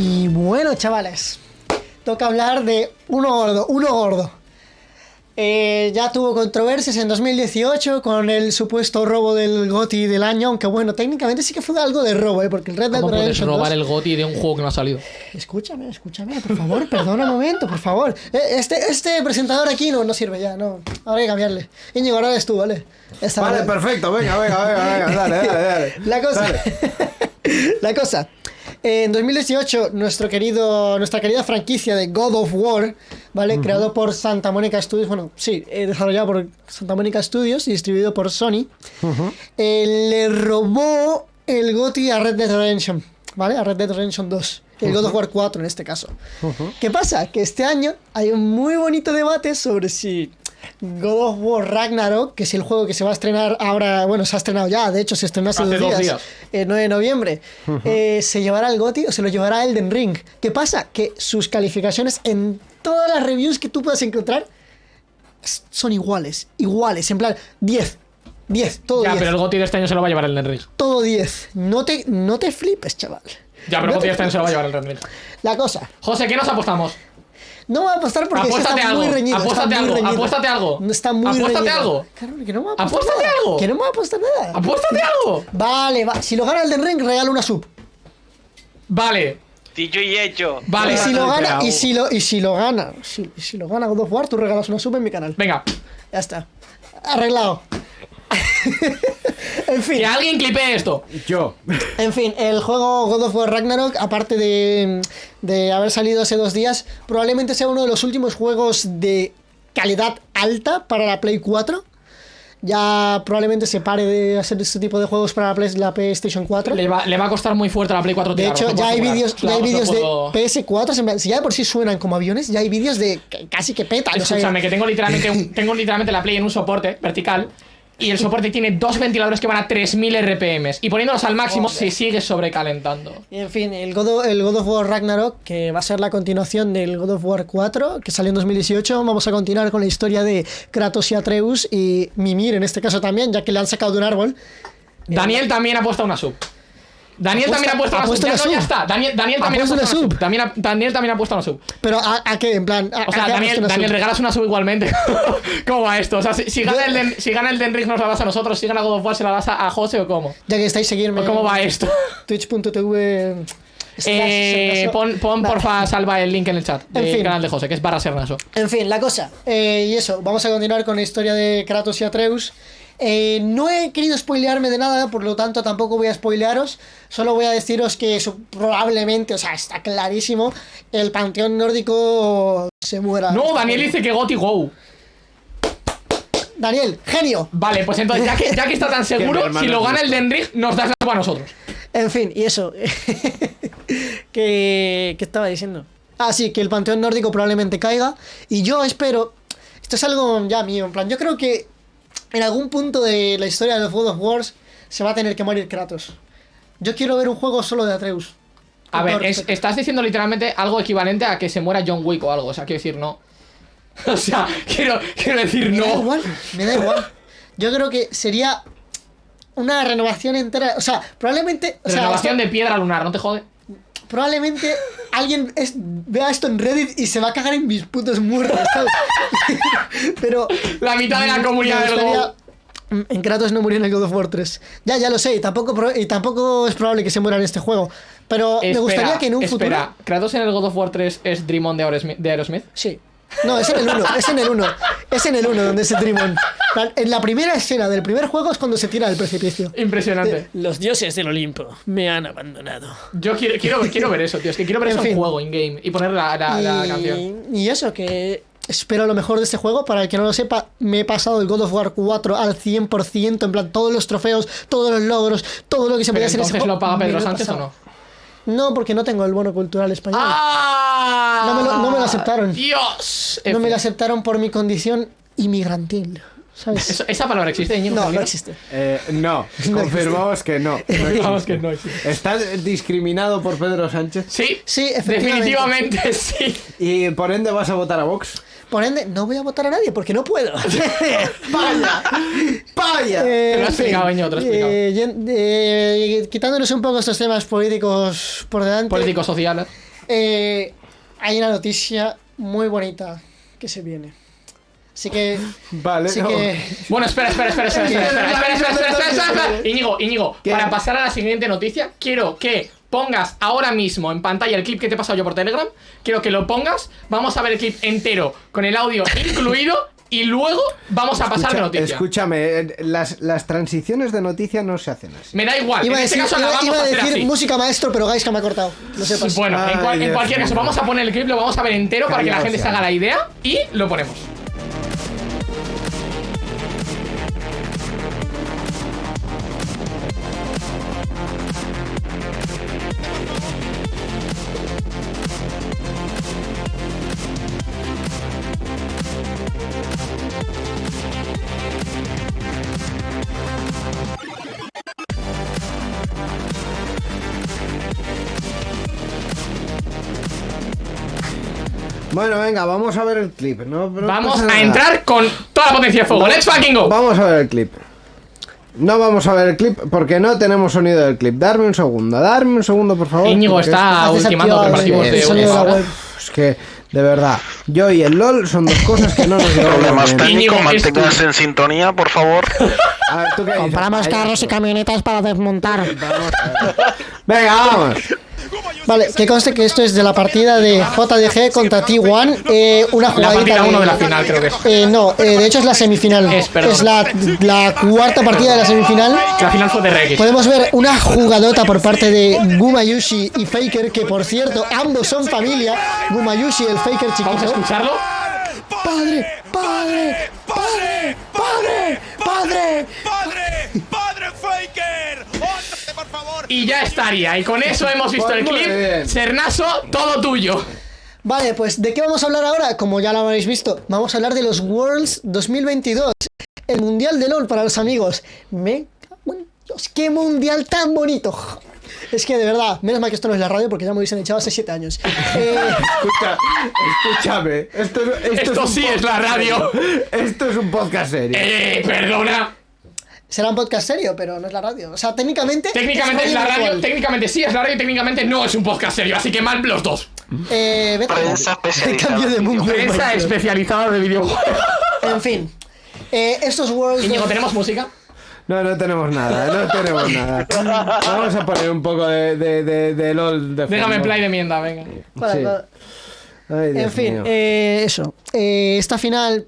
Y bueno, chavales, toca hablar de uno gordo, uno gordo. Eh, ya tuvo controversias en 2018 con el supuesto robo del GOTI del año, aunque bueno, técnicamente sí que fue algo de robo, ¿eh? porque el Red Dead ¿Cómo puedes Redemption 2 robar el GOTI de un juego que no ha salido? Escúchame, escúchame, por favor, perdona un momento, por favor. Eh, Este, este presentador aquí no, no sirve ya, no. Ahora hay que cambiarle. Íñigo, ahora eres tú, ¿vale? Esta Vale, vez. perfecto, venga, venga, venga, venga, dale, dale, dale. La cosa. Dale. la cosa. En 2018, nuestro querido, nuestra querida franquicia de God of War, ¿vale? Creado por Santa Mónica Studios, bueno, sí, eh, desarrollado por Santa Mónica Studios y distribuido por Sony, eh, le robó el GOTY a Red Dead Redemption, ¿vale? A Red Dead Redemption 2. El God of War 4 en este caso. ¿Qué pasa? Que este año hay un muy bonito debate sobre si God of War Ragnarok, que es el juego que se va a estrenar ahora, bueno, se ha estrenado ya, de hecho se estrenó hace, Hace dos días, días. el 9 de noviembre, eh, se llevará el GOTY o se lo llevará Elden Ring. ¿Qué pasa? Que sus calificaciones en todas las reviews que tú puedas encontrar son iguales, iguales, en plan 10, 10, todo Ya, 10, pero el GOTI de este año se lo va a llevar el Ring. todo 10. No te, no te flipes, chaval. Ya, pero No el GOTI de este año se lo va a llevar el Ring. La cosa, José, ¿qué nos apostamos? No voy a apostar porque es que Apuéstate está muy algo, reñido. muy algo, reñido. apuéstate algo. No, Está muy Apuéstate reñido. algo. Claro, que no me voy a apostar Apuéstate nada. algo. Que no me voy a apostar nada. ¡Apuéstate algo! Vale, va. Si lo gana el Den Ring, regalo una sub. Vale, Dicho y hecho. Vale. y si lo gana, y si lo, y si lo gana, si, si lo gana God of War, tú regalas una sub en mi canal. venga. Ya está. Arreglado. en fin. Que alguien clipe esto. Yo. En fin, el juego God of War Ragnarok, aparte de, de haber salido hace dos días, probablemente sea uno de los últimos juegos de calidad alta para la Play 4. Ya probablemente se pare de hacer este tipo de juegos para la, Play- la PlayStation 4. Le va, le va a costar muy fuerte a la Play 4 De hecho, ya puedo hay vídeos, os lo vídeos de puedo- PS4, en plan, si ya de por sí suenan como aviones, ya hay vídeos de que casi que petan. o sea, Escúchame, que tengo literalmente, un- tengo literalmente la Play en un soporte vertical. Y el soporte tiene dos ventiladores que van a 3000 RPM. Y poniéndolos al máximo se sigue sobrecalentando. Y en fin, el God, of, el God of War Ragnarok, que va a ser la continuación del God of War 4, que salió en 2018, vamos a continuar con la historia de Kratos y Atreus y Mimir en este caso también, ya que le han sacado de un árbol. Daniel también ha puesto una sub. Daniel Apuesta- también ha puesto una sub. Ya, no, ya está. Daniel, también ha puesto una sub. Daniel también ha puesto una sub. Pero ¿a, a qué? En plan, ¿a, O sea, Daniel, una Daniel regalas una sub igualmente. ¿Cómo va esto? O sea, si, si gana el Den, si gana el Den Ring nos la das a nosotros, si gana God of War se la das a, a José o cómo. Ya que estáis seguirme. ¿O cómo va esto? Twitch.tv. Eh, pon, pon Vale. porfa, salva el link en el chat En del fin. canal de José, que es barra sernaso. En fin, la cosa. eh, y eso, vamos a continuar con la historia de Kratos y Atreus. Eh, no he querido spoilearme de nada, por lo tanto tampoco voy a spoilearos. Solo voy a deciros que eso probablemente, o sea, está clarísimo, el panteón nórdico se muera. No, Daniel dice que Goti Go. Daniel, genio. Vale, pues entonces, ya que, ya que está tan seguro, si lo gana el listo. Den Ring, nos das la a nosotros. En fin, y eso. que, ¿Qué estaba diciendo? Ah, sí, que el panteón nórdico probablemente caiga. Y yo espero. Esto es algo ya mío, en plan. Yo creo que en algún punto de la historia de los God of Wars se va a tener que morir Kratos. Yo quiero ver un juego solo de Atreus. A ver, es- estás diciendo literalmente algo equivalente a que se muera John Wick o algo. O sea, quiero decir, no. O sea, quiero, quiero decir, Me da no. igual, me da igual. Yo creo que sería una renovación entera. O sea, probablemente. O Renovación de piedra lunar, ¿no te jode? Probablemente alguien es- vea esto en Reddit y se va a cagar en mis putos muertos, ¿sabes? Pero. La mitad de la comunidad del gustaría-. En Kratos no murió en el God of War 3. Ya, ya lo sé, y tampoco, pro- y tampoco es probable que se muera en este juego. Pero me gustaría que en un espera, futuro. ¿Kratos en el God of War 3 es Dream On de Aerosmith? Sí. No, es en el 1, es en el 1. Es en el 1 donde es el Dream On. En la primera escena del primer juego es cuando se tira del precipicio. Impresionante. Los dioses del Olimpo me han abandonado. Yo quiero, quiero, quiero ver eso, tío. Es que quiero ver En eso en juego, in-game. Y poner la, la, la canción. Y, y eso, que espero lo mejor de este juego. Para el que no lo sepa, me he pasado el God of War 4 al 100%. En plan, todos los trofeos, todos los logros, todo lo que se podía hacer en ese juego. lo paga Pedro he Sánchez o no? No, porque no tengo el bono cultural español. ¡Ah! No me lo- no me lo aceptaron. ¡Dios! no me lo aceptaron por mi condición inmigrantil. ¿Sabes? Eso- ¿Esa palabra existe, no, no existe. Eh, no, confirmamos que no. Vamos que no existe. Estás discriminado por Pedro Sánchez Sí, Sí, efectivamente. definitivamente sí. y por ende vas a votar a Vox. Por ende, no voy a votar a nadie porque no puedo. ¡Vaya! ¡Vaya! Eh, Te lo has en fin, explicado, Íñigo, te lo has explicado. eh, yen- eh, quitándonos un poco estos temas políticos por delante. Políticos sociales. eh, hay una noticia muy bonita que se viene. Así que. Vale, Así no. que. Bueno, espera, espera, espera, espera, espera, espera, espera, espera, espera, espera, espera, espera. Íñigo, Íñigo, ¿Qué? para pasar a la siguiente noticia, quiero que pongas ahora mismo en pantalla el clip que te he pasado yo por Telegram. Quiero que lo pongas. Vamos a ver el clip entero con el audio incluido y luego vamos a pasar de noticia. Escúchame, eh, las, las transiciones de noticia no se hacen así. Me da igual, Iba a en este decir, caso la iba- vamos iba a hacer decir así. música maestro, pero Gaisca me ha cortado. Lo sepas. Bueno, en, cual- Ay, en Dios cualquier caso, vamos a poner el clip, lo vamos a ver entero para que la gente o se haga la idea y lo ponemos. Bueno, venga, vamos a ver el clip. No, no Vamos a entrar con toda la potencia de fuego. ¡Let's fucking go! Vamos a ver el clip. No vamos a ver el clip porque no tenemos sonido del clip. Darme un segundo, darme un segundo, por favor. Íñigo está ultimando preparativos el- de de la web. Es que, de verdad, yo y el LOL son dos cosas que no nos llevan Problemas técnicos, manténganse en sintonía, por favor. A ver, ¿tú qué? Compramos carros y camionetas para desmontar. Venga, vamos. Vale, que conste que esto es de la partida de JDG contra T1. eh, una La jugadita partida de- 1 de la final, creo que es. Eh, no, eh, de hecho es la semifinal. Es, perdón. la, la cuarta partida de la semifinal. La final fue de Rex. Podemos ver una jugadota por parte de Gumayushi y Faker, que por cierto, ambos son familia. Gumayushi, el Faker Vamos a chiquito. escucharlo. ¡Padre! ¡Padre! ¡Padre! ¡Padre! ¡Padre! ¡Padre! Y ya estaría. Y con eso hemos visto Pues el muy clip. bien. Sernaso, todo tuyo. Vale, pues ¿de qué vamos a hablar ahora? Como ya lo habréis visto, vamos a hablar de los Worlds 2022. El Mundial de LOL para los amigos. Me cago en Dios, qué mundial tan bonito. Es que de verdad, menos mal que esto no es la radio porque ya me hubiesen echado hace 7 años. Eh, Escucha, escúchame. Esto, sí es la radio. serio. Esto es un podcast serio. Eh, perdona. Será un podcast serio, pero no es la radio. O sea, técnicamente. Técnicamente es la radio, virtual. técnicamente sí es la radio y técnicamente no es un podcast serio. Así que mal los dos. Eh, vete. Prensa especializada Cambio de en mundo. Prensa especializada de videojuegos. En fin. Eh, estos Worlds. Íñigo, ¿tenemos música? No, no tenemos nada, no tenemos nada. Vamos a poner un poco de, de, de, de LOL de Déjame fondo. play de mienda, venga. Sí. para- Ay, Dios En fin, mío. eh, eso. Eh, esta final.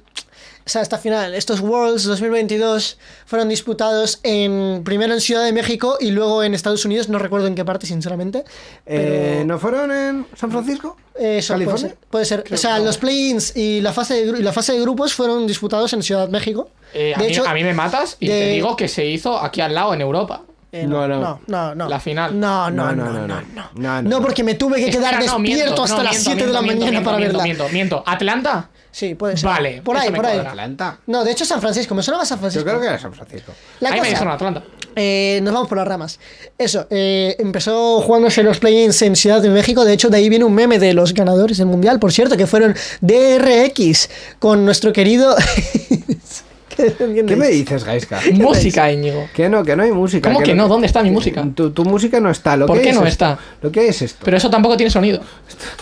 O sea, esta final, estos Worlds 2022 fueron disputados en primero en Ciudad de México y luego en Estados Unidos, no recuerdo en qué parte, sinceramente. Eh, pero- ¿No fueron en San Francisco? Eh, Eso puede ¿California? ser. Puede ser. O sea, los play-ins y la fase de, y la fase de grupos fueron disputados en Ciudad de México. Eh, a, de mí, hecho, a mí me matas y de- te digo que se hizo aquí al lado en Europa. Eh, No, no, no. no, no, no. La final. No, no, No, no, no, no, no, no. no. No, no. No, porque me tuve que quedar Espera, no, despierto miento, hasta no, las miento, 7 de la miento, mañana miento, para miento, verla. Miento, miento. ¿Atlanta? Sí, puede ser. Vale, Por ahí, por ahí. Atlanta. No, de hecho San Francisco, me sonaba San Yo Francisco. creo que era San Francisco. La a mí me cosa, dijeron Atlanta. eh, nos vamos por las ramas. Eso, eh, empezó jugándose los play-ins en Ciudad de México. De hecho, de ahí viene un meme de los ganadores del mundial, por cierto, que fueron DRX con nuestro querido. ¿Qué me dices, Gaiska? Música, Íñigo. Que no, que no hay música. ¿Cómo que no? ¿Dónde está mi música? Tu, tu música no está. Lo ¿Por que qué es no esto. está? Lo que es esto. Pero eso tampoco tiene sonido.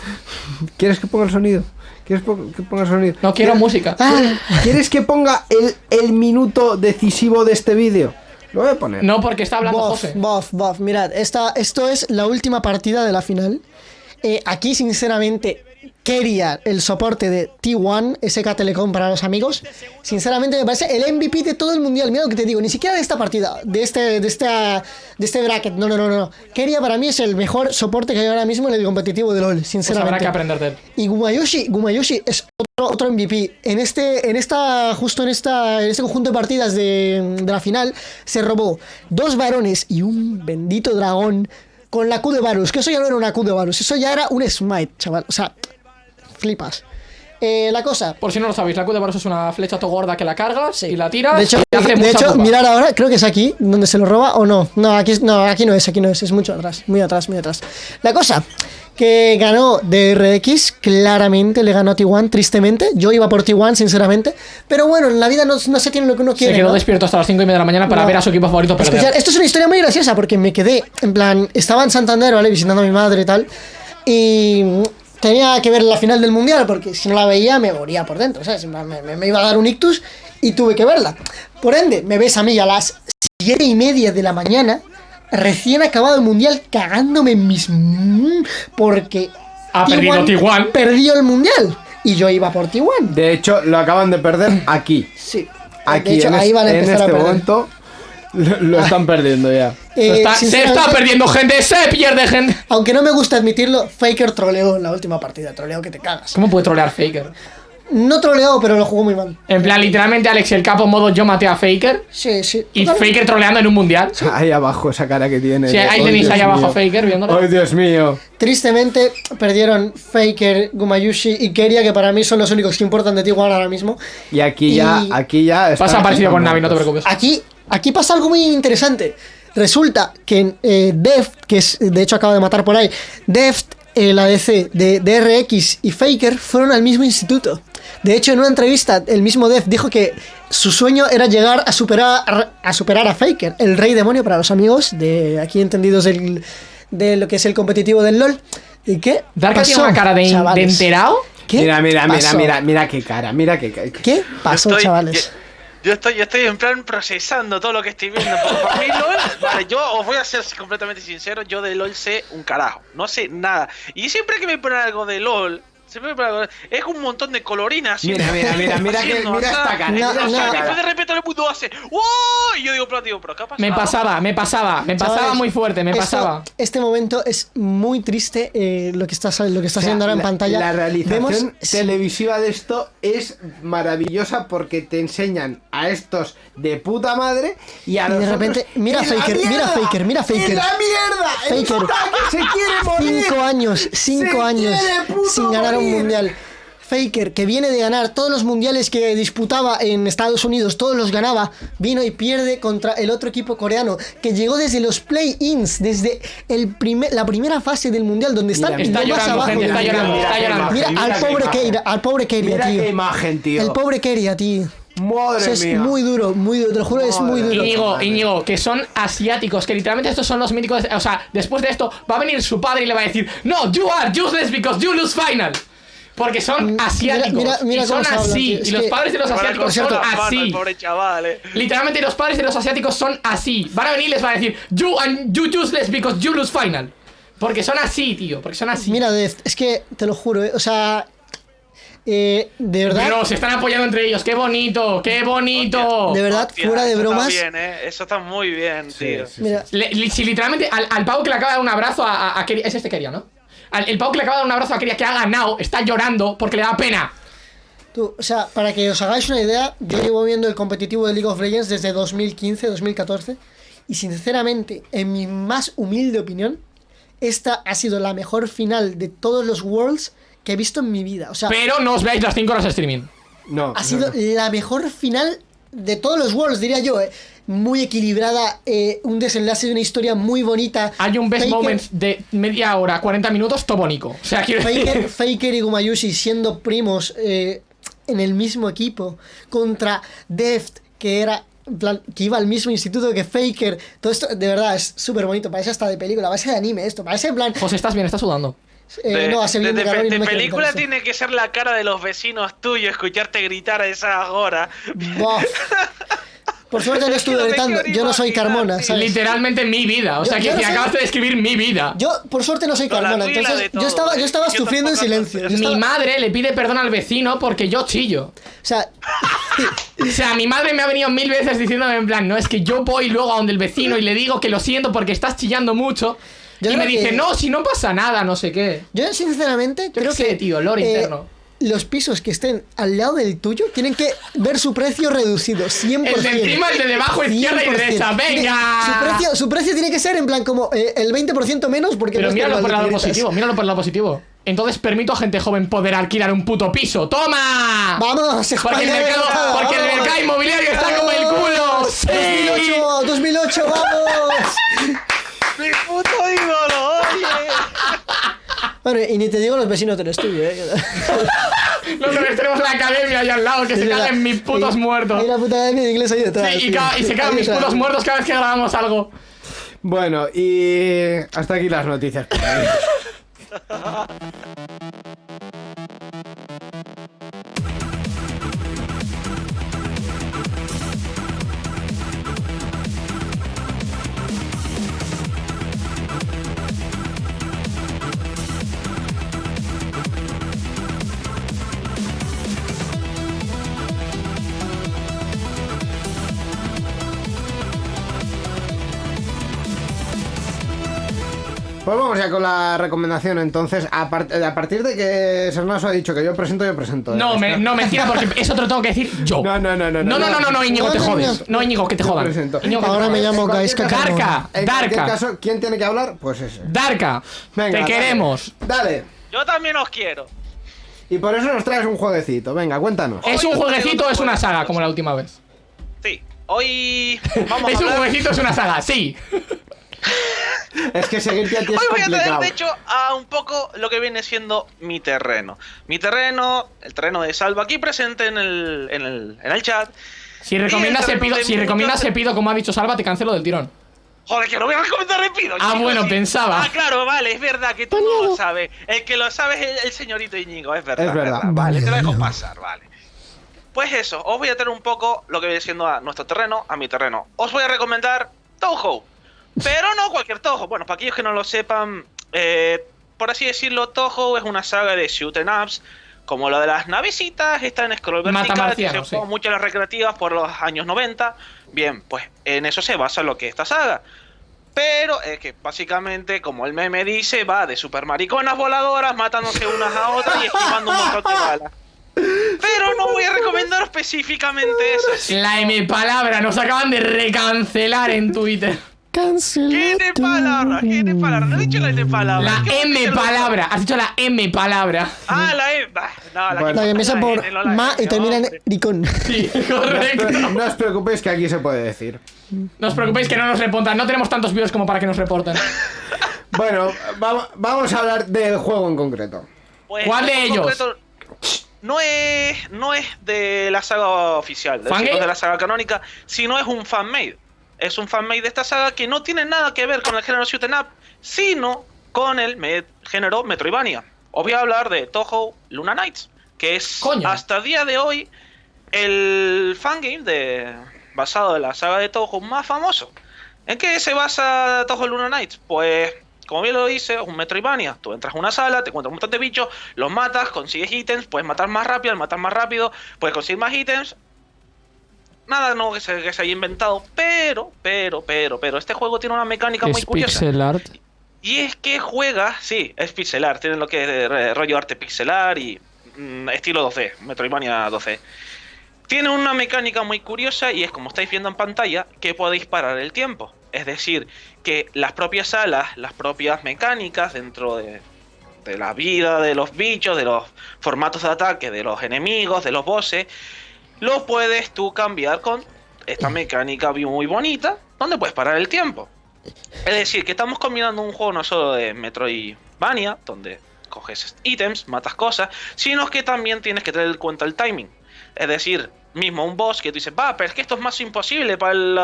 ¿Quieres que ponga el sonido? ¿Quieres que ponga el sonido? No quiero ¿Quieres- música. ¿Quieres que ponga el, el minuto decisivo de este vídeo? Lo voy a poner. No, porque está hablando Bof, José. bof, bof. Mirad, esta, esto es la última partida de la final. Eh, aquí, sinceramente, quería el soporte de T1, SK Telecom para los amigos. Sinceramente, me parece el MVP de todo el mundial. Mira lo que te digo, ni siquiera de esta partida, de este, de esta, de este bracket. No, no, no, no. Keria para mí es el mejor soporte que hay ahora mismo en el competitivo de LoL, Pues sinceramente. habrá que aprender de él. Y Gumayoshi, Gumayoshi es otro, otro MVP. En este, en esta, justo en esta, en este conjunto de partidas de, de la final, se robó dos varones y un bendito dragón con la Q de Varus. Que eso ya no era una Q de Varus, eso ya era un smite, chaval. O sea, flipas. Eh, la cosa. Por si no lo sabéis, la Q de Baros es una flecha to gorda que la cargas y la tiras. De hecho, y hace de mucha hecho pupa. mirar ahora, creo que es aquí donde se lo roba o no. No, aquí, no, aquí no es, aquí no es, es mucho atrás, muy atrás, muy atrás. La cosa, que ganó DRX, claramente le ganó a T1, tristemente. Yo iba por T1, sinceramente. Pero bueno, en la vida no, no se tiene lo que uno Se quiere. quedó ¿no? despierto hasta las 5 y media de la mañana para No. ver a su equipo favorito perder. Escuchad, esto es una historia muy graciosa porque me quedé, en plan, estaba en Santander, ¿vale? Visitando a mi madre y tal. Y tenía que ver la final del mundial porque si no la veía me moría por dentro, ¿sabes? Me, me- me iba a dar un ictus y tuve que verla. Por ende, me ves a mí a las siete y media de la mañana, recién acabado el mundial, cagándome en mis. mm, porque. Ha perdido T1. Perdió el mundial. Y yo iba por T1. De hecho, lo acaban de perder aquí. Sí. Aquí, de hecho, en, ahí van a en empezar este a perder. momento, lo, lo están perdiendo ya. Eh, Está- se está perdiendo gente, se pierde gente. Aunque no me gusta admitirlo, Faker troleó en la última partida. Troleó que te cagas. ¿Cómo puede trolear Faker? No troleó, pero lo jugó muy mal. En plan, literalmente Alex el capo modo yo maté a Faker Sí, sí. y totalmente. Faker troleando en un mundial. Ahí abajo, esa cara que tiene. Sí, de, ahí "Oh, tenéis ahí abajo a Faker viéndolo. ¡Ay, Dios mío! Tristemente perdieron Faker, Gumayushi y Keria, que para mí son los únicos que importan de T1 ahora mismo. Y aquí ya, aquí ya. Pasa parecido con Navi, no te preocupes. Aquí, aquí pasa algo muy interesante. Resulta que eh, Deft, que es, de hecho acaba de matar por ahí, Deft, el ADC de DRX y Faker fueron al mismo instituto. De hecho, en una entrevista, el mismo Deft dijo que su sueño era llegar a superar a superar a Faker, el rey demonio para los amigos de aquí entendidos del, de lo que es el competitivo del LOL. ¿Y qué? Darka tiene pasó, una cara de, enterado. ¿Qué Mira, mira, mira, pasó? mira, mira qué cara, mira qué cara. ¿Qué pasó, estoy- chavales? Yo, estoy, yo estoy en plan procesando todo lo que estoy viendo. Para mí LOL, vale, yo os voy a ser completamente sincero, yo de LOL sé un carajo, no sé nada. Y siempre que me ponen algo de LOL, algo, es un montón de colorinas. Mira, mira, mira, mira que- mira esta cara, No, después de repente el mundo hace ¡Wow! Y yo digo, pero, digo, ¿pero pasado? Me pasaba, me pasaba, me pasaba Chavales, muy fuerte, me esto- pasaba. Este momento es muy triste eh, lo que está, lo que está O sea, haciendo ahora en la- pantalla. La realización Vemos- televisiva de esto es maravillosa porque te enseñan a estos de puta madre y a Y de repente, otros mira Faker, mira Faker, mira Faker. ¡En la mierda! ¡El Faker. se quiere morir! Cinco años, cinco Se años quiere sin ganar un mundial. Faker, que viene de ganar todos los mundiales que disputaba en Estados Unidos, todos los ganaba, vino y pierde contra el otro equipo coreano, que llegó desde los play-ins, desde el primer, la primera fase del mundial, donde están Mira, está más abajo. gente, está del llorando, mundial. está qué llorando. Mira al pobre. Keira, al pobre Keria, Mira tío. qué imagen, tío. El pobre Keria, tío. Madre es mía. muy duro, muy duro, te lo juro, es muy duro. Íñigo. Íñigo, que son asiáticos, que literalmente estos son los míticos. O sea, después de esto, va a venir su padre y le va a decir: No, you are useless because you lose final. Porque son asiáticos. Mira- mira y son habla, así. y los que- padres de los asiáticos son así. el pobre chaval, eh. Literalmente los padres de los asiáticos son así. Van a venir y les van a decir: You and you useless because you lose final. Porque son así, tío. Porque son así. Mira, Deft, es que te lo juro, eh, o sea, eh, de verdad, Pero se están apoyando entre ellos. ¡Qué bonito! ¡Qué bonito! de verdad, Hostia, fuera de eso bromas, Está bien, eh. Eso está muy bien, tío. mira, Le- li- si literalmente al, al pavo que le acaba de dar un abrazo a, a, a Es este Keria, ¿no? El pavo que le acaba de dar un abrazo a Keria que ha ganado está llorando porque le da pena. tú, o sea, para que os hagáis una idea, yo llevo viendo el competitivo de League of Legends desde 2015, 2014, y sinceramente, en mi más humilde opinión, esta ha sido la mejor final de todos los Worlds que he visto en mi vida, o sea, Pero no os veáis las 5 horas de streaming. No, ha no, sido no. la mejor final de todos los Worlds, diría yo, eh. Muy equilibrada, eh, un desenlace de una historia muy bonita. Hay un best Faker- moment de media hora, 40 minutos, tobónico. O sea, quiero Faker, decir. Faker y Gumayushi siendo primos eh, en el mismo equipo contra Deft que era, plan, que iba al mismo instituto que Faker. Todo esto, de verdad, es súper bonito. Parece hasta de película, parece de anime esto. Parece en plan. José, ¿estás bien? ¿Estás sudando? eh, De, no, hace bien de- de de no película tiene que ser la cara de los vecinos tuyos, escucharte gritar a esa hora. Por suerte no estuve gritando. Yo no soy Carmona. Literalmente mi vida. O sea, Yo- que yo no acabas de describir mi vida. Yo, por suerte, no soy Carmona. Entonces, yo estaba, yo estaba ¿eh? Yo sufriendo en silencio. Mi estaba- madre le pide perdón al vecino porque yo chillo. O sea, O sea, mi madre me ha venido mil veces diciéndome en plan, no, es que yo voy luego a donde el vecino y le digo que lo siento porque estás chillando mucho. Yo y me dice, que- no, si no pasa nada, no sé qué. yo sinceramente Yo creo qué sé, que. tío, lore eh, interno. Los pisos que estén al lado del tuyo tienen que ver su precio reducido, 100%. El de encima, el de debajo, izquierda y 100%. derecha, venga. Su precio, su precio tiene que ser en plan como eh, el 20% menos porque Pero no míralo por el lado positivo, míralo por el lado positivo. Entonces permito a gente joven poder alquilar un puto piso. ¡Toma! Vamos, Porque el mercado, porque el vamos. mercado inmobiliario está como el culo. ¡Sí! 2008, 2008, vamos. ¡Mi puto ídolo! Bueno, y ni te digo los vecinos del estudio, eh. Nosotros tenemos la academia ahí al lado que se caguen mis putos muertos. Hay la puta academia de inglés ahí detrás. Sí, y, tío. y se cagan Ahí mis putos muertos cada vez que grabamos algo. Bueno, y hasta aquí las noticias. Pues vamos ya con la recomendación entonces. A, part- a partir de que Sernaso ha dicho que yo presento, yo presento. No, Es me- que- no, mentira, porque eso te lo tengo que decir yo. No, no, no, no, No, no, no, no, no, Íñigo, te No, no, jodes. No, Íñigo, que te jodan. presento. Íñigo, que te Ahora me llamo Gaisca Darka, En Darka. caso, ¿quién tiene que hablar? Pues ese. Darka, Venga, te dale. queremos. Dale. Yo también os quiero. Y por eso nos traes un jueguecito. Venga, cuéntanos. ¿Es un jueguecito o es una saga como la última vez? Sí. Hoy vamos ¿Es a un hablar... jueguecito o es una saga? Sí. Es que seguirte a ti es Hoy voy a traer, de hecho, a un poco lo que viene siendo mi terreno. Mi terreno, el terreno de Salva aquí presente en el, en el, en el chat. Si recomiendas el pido, si recomiendas pido como ha dicho Salva, te cancelo del tirón. Joder, que lo voy a recomendar rápido. Ah, bueno, sí. pensaba. Ah, claro, vale, es verdad que tú no lo sabes. El que lo sabe es el, el señorito Íñigo, es verdad. Es verdad. Vale, te lo dejo pasar, vale. Pues eso, os voy a traer un poco lo que viene siendo a nuestro terreno, a mi terreno. Os voy a recomendar Toho. Pero no cualquier Toho. Bueno, para aquellos que no lo sepan, eh, por así decirlo, Toho es una saga de shoot 'em ups. Como lo de las navecitas, está en scroll vertical, que se sí. mucho en las recreativas por los años 90. Bien, pues en eso se basa lo que es esta saga. Pero es que básicamente, como el meme dice, va de super mariconas voladoras matándose unas a otras y esquivando un montón de balas. Pero no voy a recomendar específicamente eso. La M palabra, nos acaban de recancelar en Twitter. ¿Qué de palabra? ¿Qué de palabra? No he dicho la de palabra. La ¿Qué voy a M palabra, has dicho la M palabra. Ah, la M. No, la Bueno. que La que empieza la por N, no la ma M, y termina en ricón. Sí, No os, correcto. no os preocupéis que aquí se puede decir. No os preocupéis que no nos reportan, no tenemos tantos views como para que nos reporten. Bueno, va- vamos a hablar del juego en concreto. Pues, ¿Cuál de ellos? concreto, No es, no es de la saga oficial, no de la saga canónica, sino es un fanmade. Es un fanmade de esta saga que no tiene nada que ver con el género shoot up, sino con el me- género Metroidvania. Os voy a hablar de Toho Luna Knights, que es Coño. hasta el día de hoy el fangame de, basado en la saga de Toho más famoso. ¿En qué se basa Toho Luna Knights? Pues, como bien lo dice, es un Metroidvania. Tú entras a una sala, te encuentras un montón de bichos, los matas, consigues ítems, puedes matar más rápido, al matar más rápido, puedes conseguir más ítems. Nada no que se, que se haya inventado, pero, pero, pero, pero, este juego tiene una mecánica muy curiosa. art. Y es que juega, sí, es pixelar, tiene lo que es eh, rollo arte pixelar y mm, estilo 2D, Metroidvania 2D. Tiene una mecánica muy curiosa y es como estáis viendo en pantalla que podéis parar el tiempo. Es decir, que las propias salas, las propias mecánicas dentro de, de la vida de los bichos, de los formatos de ataque, de los enemigos, de los bosses, lo puedes tú cambiar con esta mecánica muy bonita donde puedes parar el tiempo. Es decir, que estamos combinando un juego no solo de Metroidvania, donde coges ítems, matas cosas, sino que también tienes que tener en cuenta el timing. Es decir, mismo un boss que tú dices, va, pero es que esto es más imposible para el,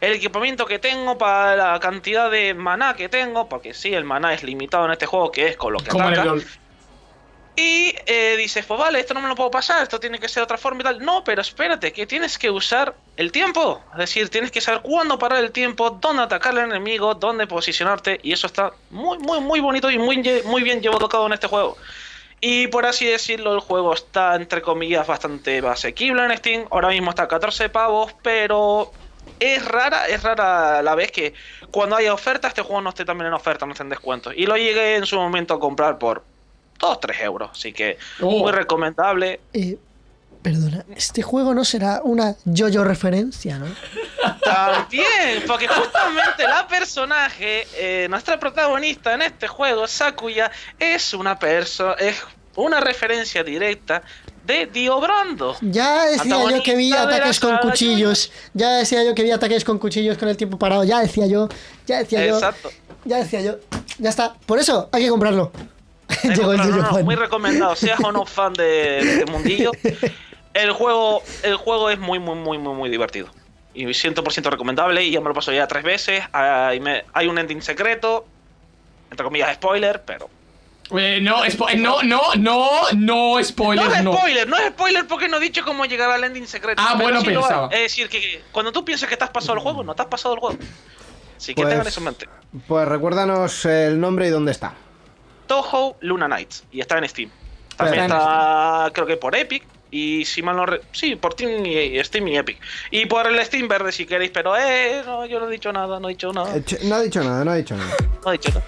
el equipamiento que tengo, para la cantidad de maná que tengo, porque sí, el maná es limitado en este juego, que es con lo que ataca. Y eh, dices, pues vale, esto no me lo puedo pasar, esto tiene que ser de otra forma y tal. No, pero espérate, que tienes que usar el tiempo. Es decir, tienes que saber cuándo parar el tiempo, dónde atacar al enemigo, dónde posicionarte. Y eso está muy, muy, muy bonito y muy, muy bien llevado a en este juego. Y por así decirlo, el juego está, entre comillas, bastante asequible en Steam. Ahora mismo está a 14 pavos, pero es rara, es rara la vez que cuando haya oferta, este juego no esté también en oferta, no esté en descuento. Y lo llegué en su momento a comprar por 2-3 euros. Así que Oh. muy recomendable. Eh, perdona, este juego no será una yo-yo referencia, ¿no? También, porque justamente la personaje, eh, nuestra protagonista en este juego, Sakuya, es una perso es una referencia directa de Dio Brando. Ya decía yo que vi ataques con cuchillos. Ya decía yo que vi ataques con cuchillos con el tiempo parado. Ya decía yo. Ya decía yo. Ya decía yo. Ya está. Por eso hay que comprarlo. Eh, Llegó el no, no, yo-yo no, fan. muy recomendado, seas o no fan de, de Mundillo. El juego, el juego es muy, muy, muy, muy, muy divertido. Y 100% recomendable. Y ya me lo paso ya tres veces. Hay, me- hay un ending secreto. Entre comillas, spoiler, pero. Eh, no, spo- no, no, no, no, No spoilers, es no. spoiler, no es spoiler porque no he dicho cómo llegar al ending secreto. Ah, pero bueno, sí pensaba. Es decir, que cuando tú piensas que te has pasado el juego, no te has pasado el juego. Así que Pues- tengan eso en mente. Pues recuérdanos el nombre y dónde está. Toho Luna Nights. Y está en Steam. También Está creo que por Epic. Y si mal no. re- Sí, por Steam y, Steam y Epic. Y por el Steam verde si queréis, pero eh, no, yo no he dicho nada, no he dicho nada. No ha dicho nada, no ha dicho nada. No he dicho nada.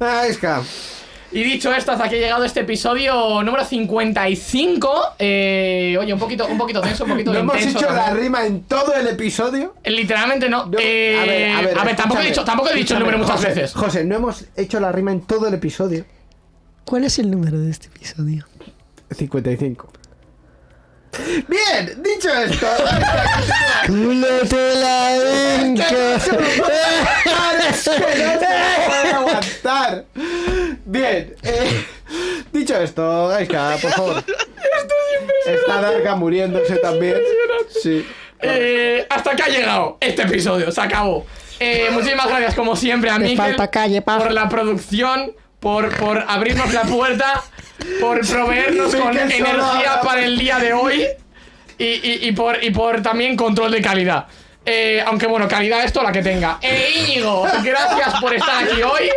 Ah, Iska. Y dicho esto, hasta aquí ha llegado este episodio número 55. Eh, oye, un poquito, un poquito tenso, un poquito ¿No hemos hecho la rima en todo el episodio? Eh, Literalmente no. No, Eh, a ver, tampoco, he dicho, tampoco he dicho el número muchas José, veces. José, no hemos hecho la rima en todo el episodio. ¿Cuál es el número de este episodio? 55. Bien, dicho esto. ¡Cúlate la puede aguantar. Bien, eh, dicho esto, Gaiska, por favor. Esto es impresionante. Está Darka muriéndose también. Sí. Eh, hasta que ha llegado este episodio, se acabó. Eh, muchísimas gracias, como siempre, a Mikel falta calle, pa. por la producción, por, por abrirnos la puerta, por proveernos con energía para el día de hoy y, y- y por, y por también control de calidad. Eh, aunque bueno, calidad esto la que tenga. Eh, Íñigo, gracias por estar aquí hoy.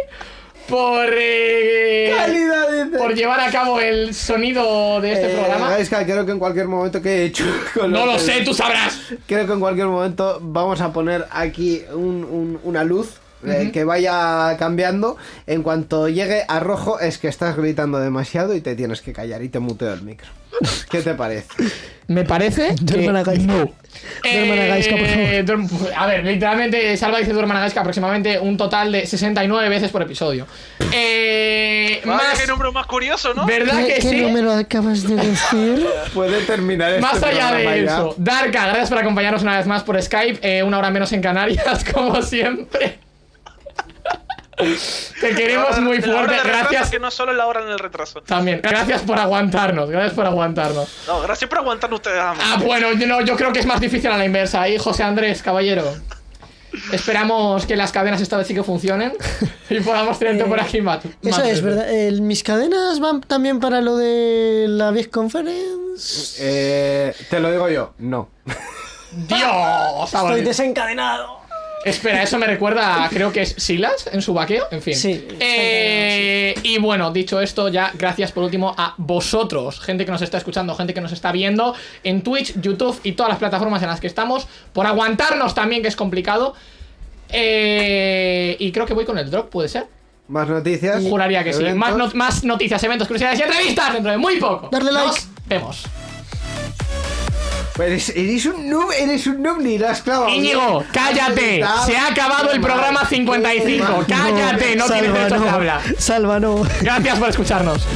Por, eh, Calidad, por llevar a cabo el sonido de este Eh, programa. Gaiska, creo que en cualquier momento que he hecho. con No lo que- sé, tú sabrás. Creo que en cualquier momento vamos a poner aquí un- un- una luz eh, que vaya cambiando. En cuanto llegue a rojo es que estás gritando demasiado y te tienes que callar y te muteo el micro. ¿Qué te parece? Me parece que Duerman a Gaisca. no. Duerman a Gaisca, por favor. Eh, duerm- a ver, literalmente Salva dice Duerman a Gaisca aproximadamente un total de 69 veces por episodio. Eh, más, qué número más curioso, ¿no? ¿Verdad ¿Qué, que qué sí? número acabas de decir? Puede terminar este Más allá programa de ya. eso, Darka, gracias por acompañarnos una vez más por Skype, eh, una hora menos en Canarias, como siempre. Te queremos muy fuerte, gracias Que no solo la hora en el retraso. también. Gracias por aguantarnos, gracias por aguantarnos. No, gracias por aguantar ustedes. Ah, bueno, yo, no, yo creo que es más difícil a la inversa. Ahí, José Andrés, caballero. Esperamos que las cadenas esta vez sí que funcionen y podamos tenerte por aquí más. Eso más es. ¿verdad? Mis cadenas van también para lo de la Big Conference. Eh, te lo digo yo, no. ¡Dios! Estoy desencadenado. Espera, eso me recuerda a, creo que es Silas en su vaqueo, en fin. Sí, Eh, y bueno, dicho esto, ya gracias por último a vosotros, gente que nos está escuchando, gente que nos está viendo en Twitch, YouTube y todas las plataformas en las que estamos, por aguantarnos también, que es complicado. Eh, y creo que voy con el drop, ¿puede ser? Más noticias. Juraría que sí. más noticias, eventos, curiosidades y entrevistas dentro de muy poco. Darle like. Nos vemos. Eres, eres un noob, eres un noob ni lo has clavado. Íñigo, cállate. Se ha acabado el programa 55. Mal. Cállate, no tienes derecho no. a hablar. Salva, no. Gracias por escucharnos.